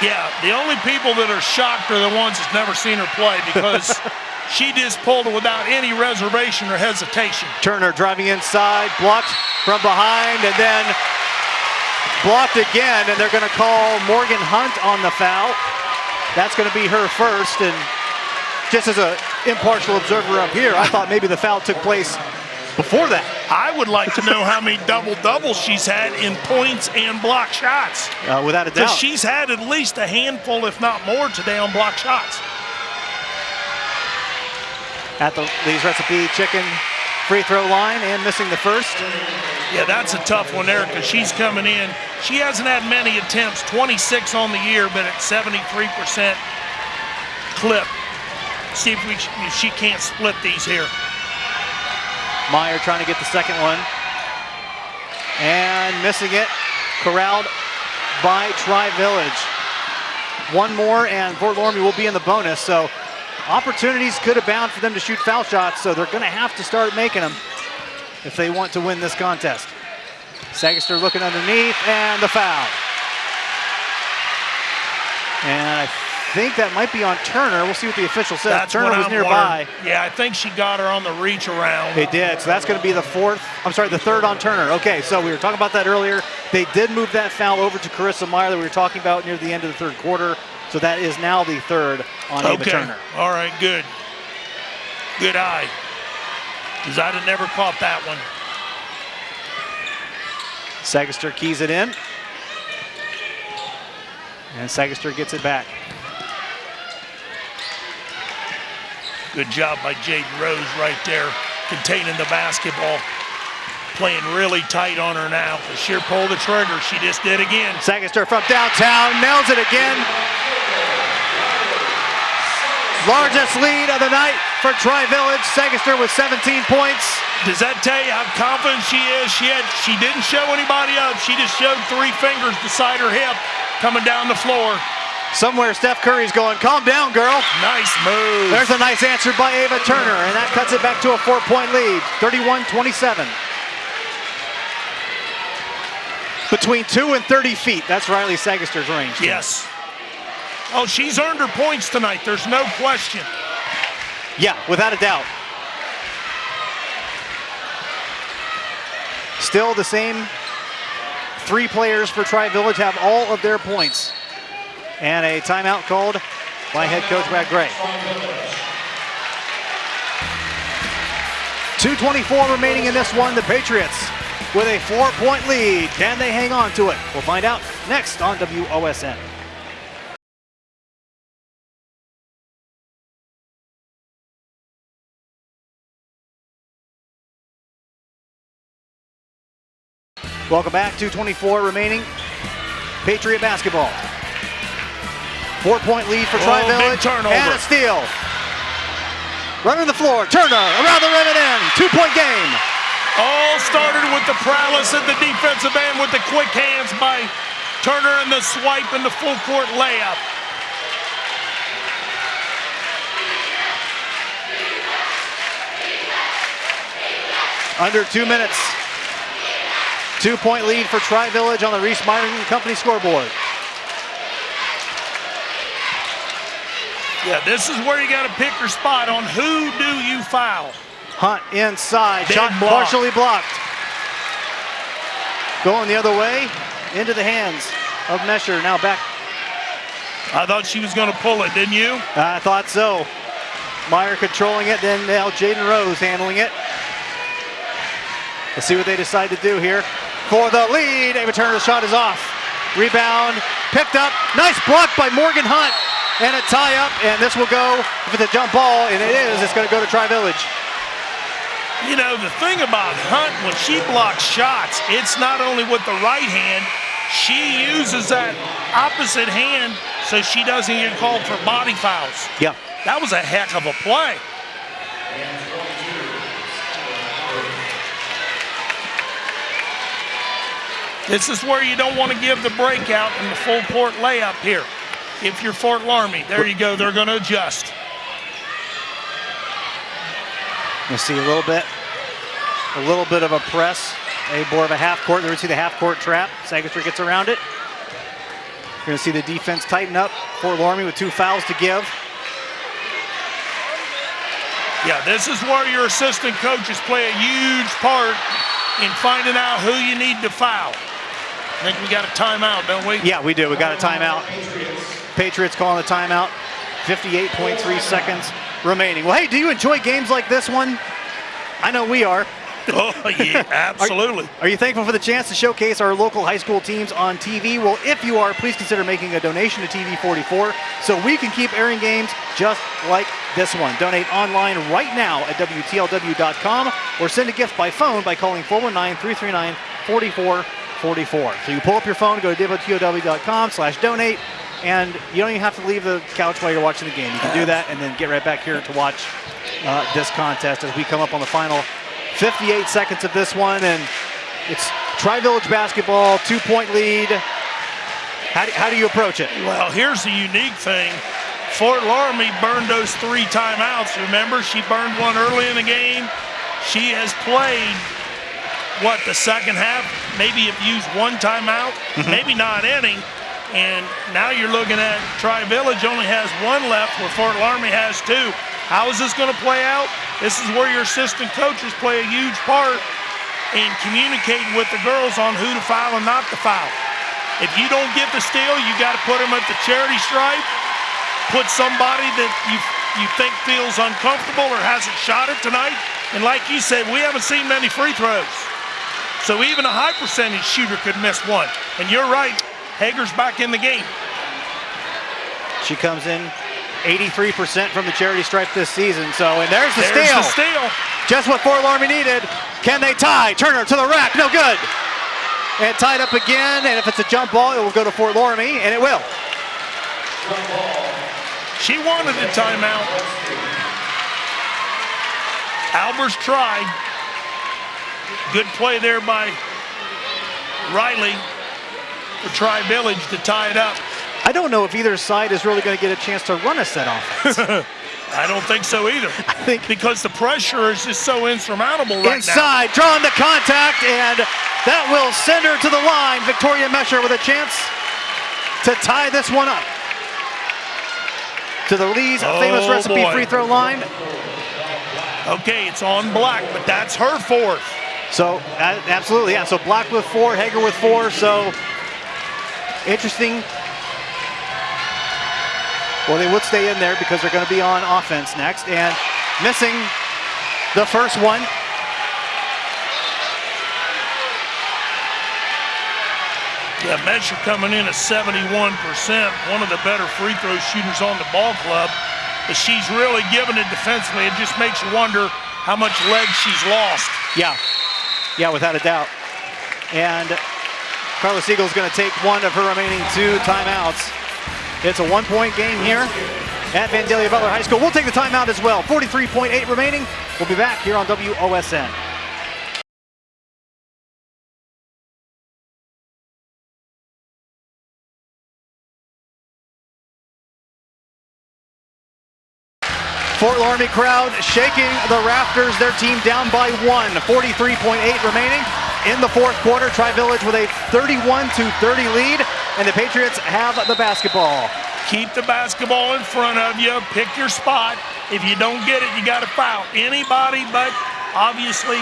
Speaker 2: Yeah, the only people that are shocked are the ones that's never seen her play because <laughs> she just pulled it without any reservation or hesitation.
Speaker 1: Turner driving inside, blocked from behind, and then blocked again, and they're going to call Morgan Hunt on the foul. That's going to be her first, and just as an impartial observer up here, I thought maybe the foul took place before that,
Speaker 2: I would like to know how many double doubles she's had in points and block shots.
Speaker 1: uh, without a doubt.
Speaker 2: she's had at least a handful, if not more, today on block shots.
Speaker 1: At the Lee's Recipe Chicken free throw line and missing the first.
Speaker 2: Yeah, that's a tough one there because she's coming in. She hasn't had many attempts, 26 on the year, but at 73% clip. See if, we, if she can't split these here.
Speaker 1: Meyer trying to get the second one. And missing it. Corralled by Tri-Village. One more and Fort Loramie will be in the bonus. So opportunities could abound for them to shoot foul shots. So they're going to have to start making them if they want to win this contest. Sagister looking underneath and the foul. And I think that might be on Turner. We'll see what the official says.
Speaker 2: That's
Speaker 1: Turner was nearby.
Speaker 2: wondering. Yeah, I think she got her on the reach around.
Speaker 1: They did, so that's going to be the fourth, I'm sorry, the third on Turner. Okay, so we were talking about that earlier. They did move that foul over to Carissa Meyer that we were talking about near the end of the third quarter. So that is now the third on Ava Turner.
Speaker 2: All right, good. Good eye. Because I'd have never caught that one.
Speaker 1: Sagister keys it in. And Sagister gets it back.
Speaker 2: Good job by Jaden Rose right there, containing the basketball. Playing really tight on her now. For sheer pull the trigger. She just did again.
Speaker 1: Sagister from downtown nails it again. Largest lead of the night for Tri-Village. Sagister with 17 points.
Speaker 2: Does that tell you how confident she is? She had she didn't show anybody up. She just showed three fingers beside her hip coming down the floor.
Speaker 1: Somewhere Steph Curry's going, calm down, girl.
Speaker 2: Nice move.
Speaker 1: There's a nice answer by Ava Turner, and that cuts it back to a four-point lead, 31-27. Between two and 30 feet, that's Riley Sagister's range.
Speaker 2: Yes. Oh, she's earned her points tonight. There's no question.
Speaker 1: Yeah, without a doubt. Still the same three players for Tri-Village have all of their points. And a timeout called by head coach Matt Gray. 2.24 remaining in this one. The Patriots with a four-point lead. Can they hang on to it? We'll find out next on WOSN. Welcome back. 2.24 remaining. Patriot basketball. Four-point lead for
Speaker 2: Oh,
Speaker 1: Tri-Village.
Speaker 2: turnover.
Speaker 1: And a steal. Running the floor. Turner around the rim and in. Two-point game.
Speaker 2: All started with the prowess at the defensive end with the quick hands by Turner and the swipe and the full court layup.
Speaker 1: Under two minutes. Two-point lead for Tri-Village on the Reese Meyering Company scoreboard.
Speaker 2: Yeah, this is where you got to pick your spot on who do you foul.
Speaker 1: Hunt inside.
Speaker 2: Big
Speaker 1: Shot
Speaker 2: block.
Speaker 1: partially blocked. Going the other way. Into the hands of Mescher. Now back.
Speaker 2: I thought she was going to pull it, didn't you?
Speaker 1: I thought so. Meyer controlling it. Then now Jaden Rose handling it. Let's see what they decide to do here. For the lead. Ava Turner's shot is off. Rebound. Picked up. Nice block by Morgan Hunt. And a tie up. And this will go, it's a jump ball, and it is, it's going to go to Tri-Village.
Speaker 2: You know, the thing about Hunt, when she blocks shots, it's not only with the right hand, she uses that opposite hand so she doesn't get called for body fouls.
Speaker 1: Yeah.
Speaker 2: That was a heck of a play. This is where you don't want to give the breakout and the full court layup here. If you're Fort Loramie, there you go, they're going to adjust.
Speaker 1: You'll see a little bit, a little bit of a press, a more of a half court. There we see the half court trap. Sagister gets around it. You're gonna see the defense tighten up. Fort Loramie with two fouls to give.
Speaker 2: Yeah, this is where your assistant coaches play a huge part in finding out who you need to foul. I think we got a timeout, don't we?
Speaker 1: Yeah, we do. We got a timeout. Patriots calling the timeout. 58.3 seconds remaining. Well, hey, do you enjoy games like this one? I know we are. <laughs>
Speaker 2: Oh, yeah, <laughs> absolutely.
Speaker 1: Are you thankful for the chance to showcase our local high school teams on TV? Well, if you are, please consider making a donation to TV44 so we can keep airing games just like this one. Donate online right now at WTLW.com or send a gift by phone by calling 419-339-4444. So you pull up your phone, go to WTLW.com slash donate, and you don't even have to leave the couch while you're watching the game. You can do that and then get right back here to watch uh, this contest as we come up on the final 58 seconds of this one, and it's Tri-Village basketball, two-point lead. How do, how do you approach it?
Speaker 2: Well, here's the unique thing. Fort Loramie burned those three timeouts. Remember, she burned one early in the game. She has played, what, the second half? Maybe have used one timeout, maybe not any. And now you're looking at Tri-Village only has one left where Fort Loramie has two. How is this going to play out? This is where your assistant coaches play a huge part in communicating with the girls on who to foul and not to foul. If you don't get the steal, you got to put them at the charity stripe. Put somebody that you you think feels uncomfortable or hasn't shot it tonight. And like you said, we haven't seen many free throws. So even a high percentage shooter could miss one. And you're right, Hager's back in the game.
Speaker 1: She comes in 83% from the charity stripe this season. So, and there's the
Speaker 2: There's
Speaker 1: steal.
Speaker 2: the steal.
Speaker 1: Just what Fort Loramie needed. Can they tie? Turner to the rack. No good. And tied up again. And if it's a jump ball, it will go to Fort Loramie, and it will.
Speaker 2: She wanted a timeout. Albers tried. Good play there by Riley for Tri Village to tie it up.
Speaker 1: I don't know if either side is really going to get a chance to run a set <laughs> offense.
Speaker 2: I don't think so either.
Speaker 1: I think
Speaker 2: because the pressure is just so insurmountable right now.
Speaker 1: inside,
Speaker 2: now.
Speaker 1: drawing the contact, and that will send her to the line. Victoria Mescher with a chance to tie this one up. To the Lee's
Speaker 2: Oh,
Speaker 1: famous recipe
Speaker 2: boy.
Speaker 1: free throw line.
Speaker 2: Okay, it's on black, but that's her fourth.
Speaker 1: So, absolutely, yeah. So Black with four, Hager with four. So, interesting. Well, they would stay in there because they're going to be on offense next. And missing the first one.
Speaker 2: Yeah, Mescher coming in at 71%, one of the better free throw shooters on the ball club. But she's really giving it defensively. It just makes you wonder how much leg she's lost.
Speaker 1: Yeah, yeah, without a doubt. And Carla Siegel's going to take one of her remaining two timeouts. It's a one-point game here at Vandalia Butler High School. We'll take the timeout as well. 43.8 remaining. We'll be back here on WOSN. Fort Loramie crowd shaking the rafters. Their team down by one. 43.8 remaining in the fourth quarter. Tri Village with a 31 to 30 lead, and the Patriots have the basketball.
Speaker 2: Keep the basketball in front of you. Pick your spot. If you don't get it, you got to foul. Anybody but obviously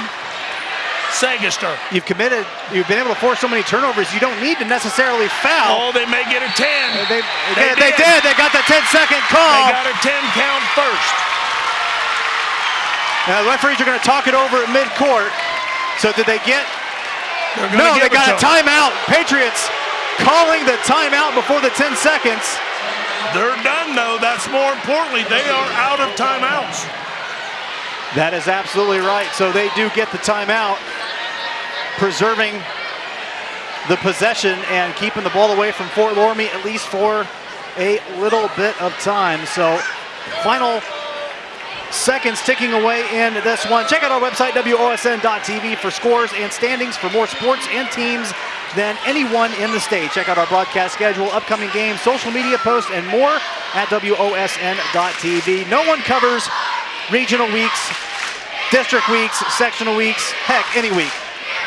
Speaker 2: Sagister.
Speaker 1: You've committed, you've been able to force so many turnovers, you don't need to necessarily foul.
Speaker 2: Oh, they may get a 10.
Speaker 1: They,
Speaker 2: They
Speaker 1: they, they
Speaker 2: did.
Speaker 1: did. They got the 10 second
Speaker 2: They got a 10 count first.
Speaker 1: Now, the referees are going to talk it over at midcourt. So did they get? No, they got a timeout. Patriots calling the timeout before the 10 seconds.
Speaker 2: They're done though. That's more importantly, they are out of timeouts.
Speaker 1: That is absolutely right. So they do get the timeout, preserving the possession and keeping the ball away from Fort Loramie at least for a little bit of time. So final seconds ticking away in this one. Check out our website, WOSN.TV, for scores and standings for more sports and teams than anyone in the state. Check out our broadcast schedule, upcoming games, social media posts, and more at WOSN.TV. No one covers regional weeks, district weeks, sectional weeks, heck, any week,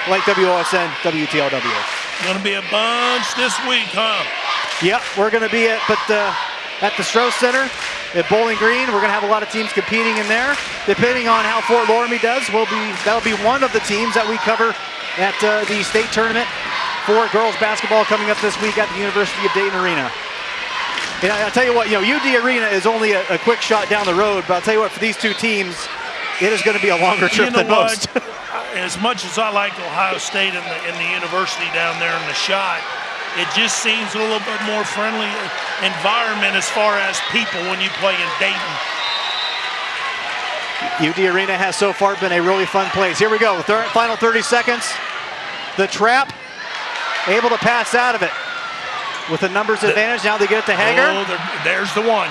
Speaker 1: like WOSN, WTLW.
Speaker 2: Gonna be a bunch this week, huh?
Speaker 1: Yep, we're going to be at, but uh, at the Stroh Center at Bowling Green. We're going to have a lot of teams competing in there. Depending on how Fort Loramie does, we'll be that'll be one of the teams that we cover at uh, the state tournament for girls basketball coming up this week at the University of Dayton Arena. And I- I'll tell you what, you know, UD Arena is only a, a quick shot down the road, but I'll tell you what, for these two teams, it is going to be a longer trip
Speaker 2: you know
Speaker 1: than
Speaker 2: what?
Speaker 1: most. <laughs>
Speaker 2: as much as I like Ohio State and the, and the university down there in the shot, it just seems a little bit more friendly environment as far as people when you play in Dayton.
Speaker 1: UD Arena has so far been a really fun place. Here we go, third, final 30 seconds. The trap, able to pass out of it. With the numbers advantage, now they get it to
Speaker 2: Oh,
Speaker 1: Hager.
Speaker 2: there- there's the one.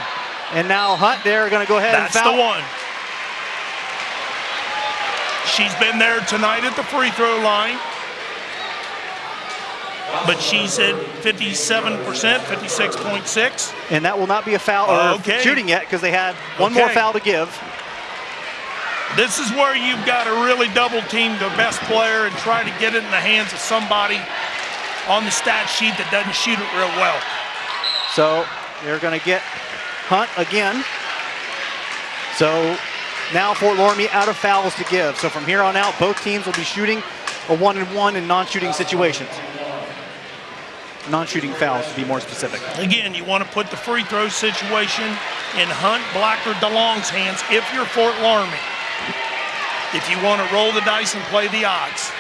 Speaker 1: And now Hunt, they're going to go ahead
Speaker 2: That's
Speaker 1: and foul.
Speaker 2: the one. She's been there tonight at the free throw line. But she's at 57%, 56.6.
Speaker 1: And that will not be a foul or oh,
Speaker 2: Okay.
Speaker 1: shooting yet because they had one more foul to give.
Speaker 2: This is where you've got to really double team the best player and try to get it in the hands of somebody on the stat sheet that doesn't shoot it real well.
Speaker 1: So they're going to get Hunt again. So now Fort Loramie out of fouls to give. So from here on out, both teams will be shooting a one and one in non-shooting situations. Non-shooting fouls to be more specific.
Speaker 2: Again, you want to put the free throw situation in Hunt, Black, or DeLong's hands if you're Fort Loramie. If you want to roll the dice and play the odds.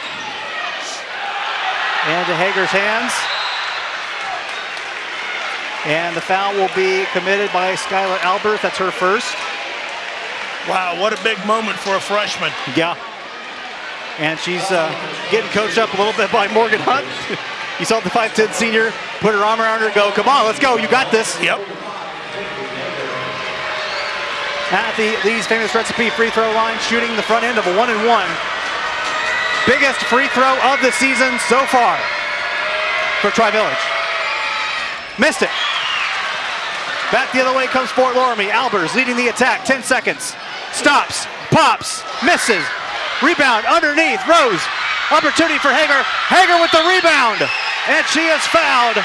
Speaker 1: And to Hager's hands. And the foul will be committed by Skylar Albert. That's her first.
Speaker 2: Wow, what a big moment for a freshman.
Speaker 1: Yeah. And she's uh, getting coached up a little bit by Morgan Hunt. <laughs> you saw the 5'10 senior put her arm around her and go, come on, let's go, you got this.
Speaker 2: Yep.
Speaker 1: at the Lee's Famous Recipe free throw line, shooting the front end of a one and one. Biggest free throw of the season so far for Tri Village. Missed it. Back the other way comes Fort Loramie. Albers leading the attack, 10 seconds. Stops, pops, misses. Rebound underneath, Rose. Opportunity for Hager. Hager with the rebound. And she is fouled.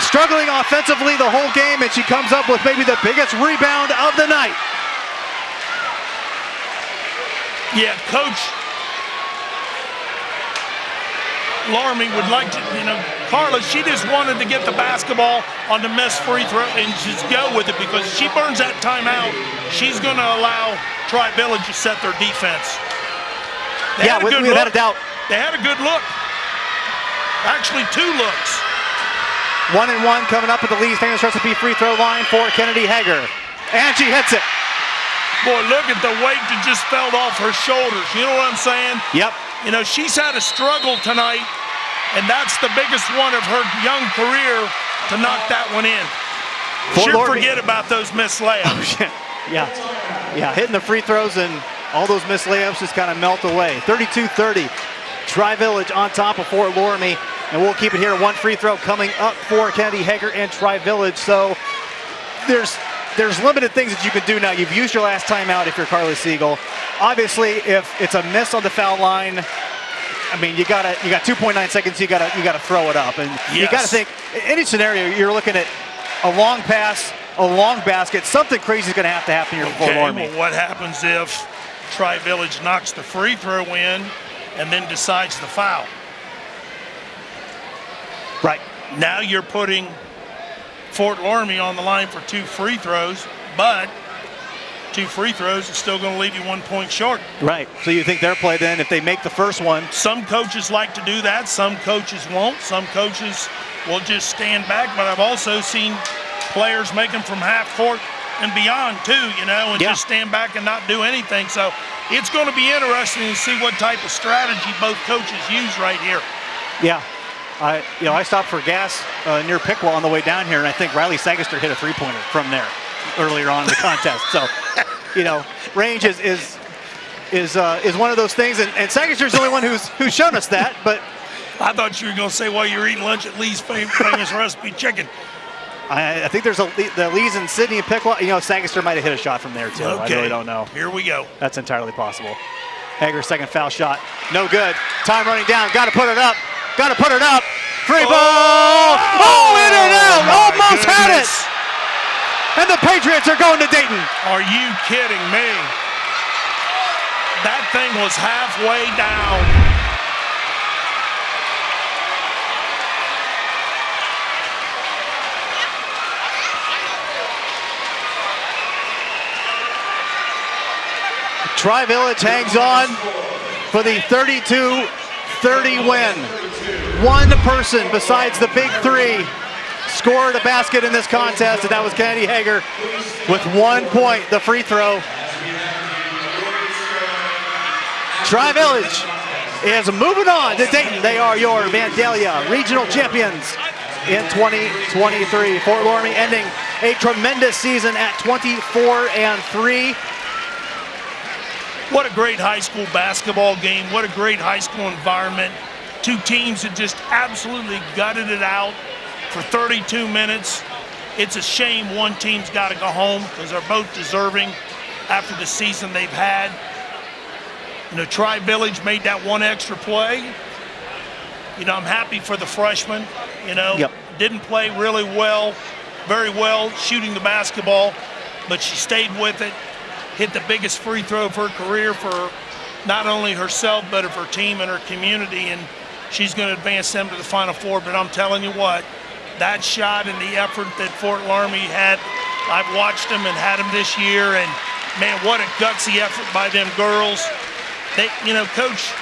Speaker 1: Struggling offensively the whole game, and she comes up with maybe the biggest rebound of the night.
Speaker 2: Yeah, coach Loramie would like to, you know, Carla, she just wanted to get the basketball on the missed free throw and just go with it because she burns that timeout. She's going to allow Tri Village to set their defense.
Speaker 1: They yeah, without look. a doubt.
Speaker 2: They had a good look. Actually, two looks.
Speaker 1: One and one coming up at the Lee's Famous Recipe free throw line for Kennedy Hager. And she hits it.
Speaker 2: Boy, look at the weight that just fell off her shoulders. You know what I'm saying?
Speaker 1: Yep.
Speaker 2: You know, she's had a struggle tonight, and that's the biggest one of her young career to knock that one in. She'll forget about those missed layups. <laughs>
Speaker 1: Oh, yeah, yeah, hitting the free throws and all those missed layups just kind of melt away. 32-30, Tri-Village on top of Fort Loramie, and we'll keep it here. One free throw coming up for Kennedy Hager and Tri-Village. So there's there's limited things that you can do now. You've used your last timeout if you're Carly Siegel. Obviously, if it's a miss on the foul line, I mean, you gotta you got 2.9 seconds. You gotta you gotta throw it up, and yes. you gotta think any scenario. You're looking at a long pass, a long basket. Something crazy is gonna have to happen here
Speaker 2: okay,
Speaker 1: for Army.
Speaker 2: Well, what happens if Tri Village knocks the free throw in and then decides the foul?
Speaker 1: Right
Speaker 2: now, you're putting Fort Loramie on the line for two free throws, but two free throws is still going to leave you one point short.
Speaker 1: Right. So you think their play then, if they make the first one?
Speaker 2: Some coaches like to do that. Some coaches won't. Some coaches will just stand back. But I've also seen players make them from half court and beyond too, you know, and yeah. just stand back and not do anything. So it's going to be interesting to see what type of strategy both coaches use right here.
Speaker 1: Yeah, I, you know, I stopped for gas uh, near Piqua on the way down here, and I think Riley Sagister hit a three-pointer from there earlier on in the contest. So, you know, range is is is uh, is one of those things, and, and Sagister's the only one who's who's shown us that. But
Speaker 2: I thought you were going to say while you're eating lunch at Lee's famous recipe chicken.
Speaker 1: I, I, think there's a the Lee's in Sidney and. You know, Sagister might have hit a shot from there too. Okay. I really don't know.
Speaker 2: Here we go.
Speaker 1: That's entirely possible. Hager second foul shot, no good. Time running down. Got to put it up. Got to put it up. Free oh, ball. Oh, in and out. Oh Almost goodness. had it. And the Patriots are going to Dayton.
Speaker 2: Are you kidding me? That thing was halfway down.
Speaker 1: Tri Village hangs on for the 32 30 win. One person besides the big three scored a basket in this contest, and that was Kennedy Hager with one point, the free throw. Tri Village is moving on to Dayton. They are your Vandalia regional champions in 2023. Fort Loramie ending a tremendous season at 24 and 3.
Speaker 2: What a great high school basketball game. What a great high school environment. Two teams that just absolutely gutted it out for 32 minutes. It's a shame one team's got to go home because they're both deserving after the season they've had. You know, Tri Village made that one extra play. You know, I'm happy for the freshman. You know,
Speaker 1: yep.
Speaker 2: didn't play really well, very well shooting the basketball, but she stayed with it hit the biggest free throw of her career for not only herself, but of her team and her community. And she's going to advance them to the Final Four. But I'm telling you what, that shot and the effort that Fort Loramie had, I've watched them and had them this year. And man, what a gutsy effort by them girls. They, you know, coach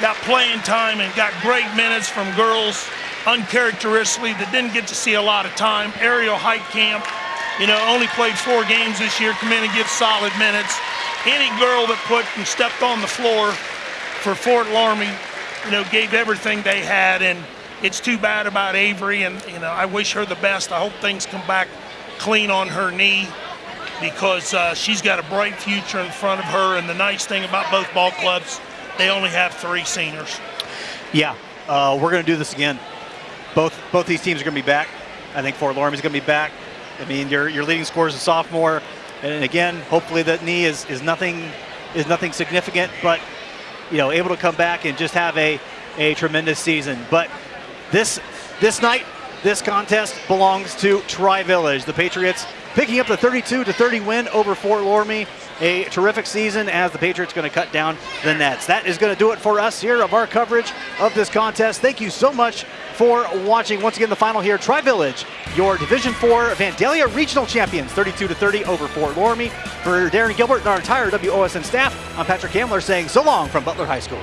Speaker 2: got playing time and got great minutes from girls uncharacteristically that didn't get to see a lot of time. Ariel Heitkamp, you know, only played four games this year, come in and give solid minutes. Any girl that put and stepped on the floor for Fort Loramie, you know, gave everything they had. And it's too bad about Avery. And, you know, I wish her the best. I hope things come back clean on her knee. because uh, she's got a bright future in front of her. And the nice thing about both ball clubs, they only have three seniors.
Speaker 1: Yeah, uh, we're going to do this again. Both both these teams are going to be back. I think Fort Loramie is going to be back. I mean, your your leading scorer is a sophomore, and again, hopefully that knee is, is nothing is nothing significant, but you know, able to come back and just have a a tremendous season. But this this night, this contest belongs to Tri Village. The Patriots picking up the 32 to 30 win over Fort Loramie. A terrific season as the Patriots going to cut down the nets. That is going to do it for us here of our coverage of this contest. Thank you so much for watching. Once again, the final here, Tri Village, your Division Four Vandalia Regional Champions, 32 to 30 over Fort Loramie. For Darren Gilbert and our entire WOSN staff, I'm Patrick Hamler saying so long from Butler High School.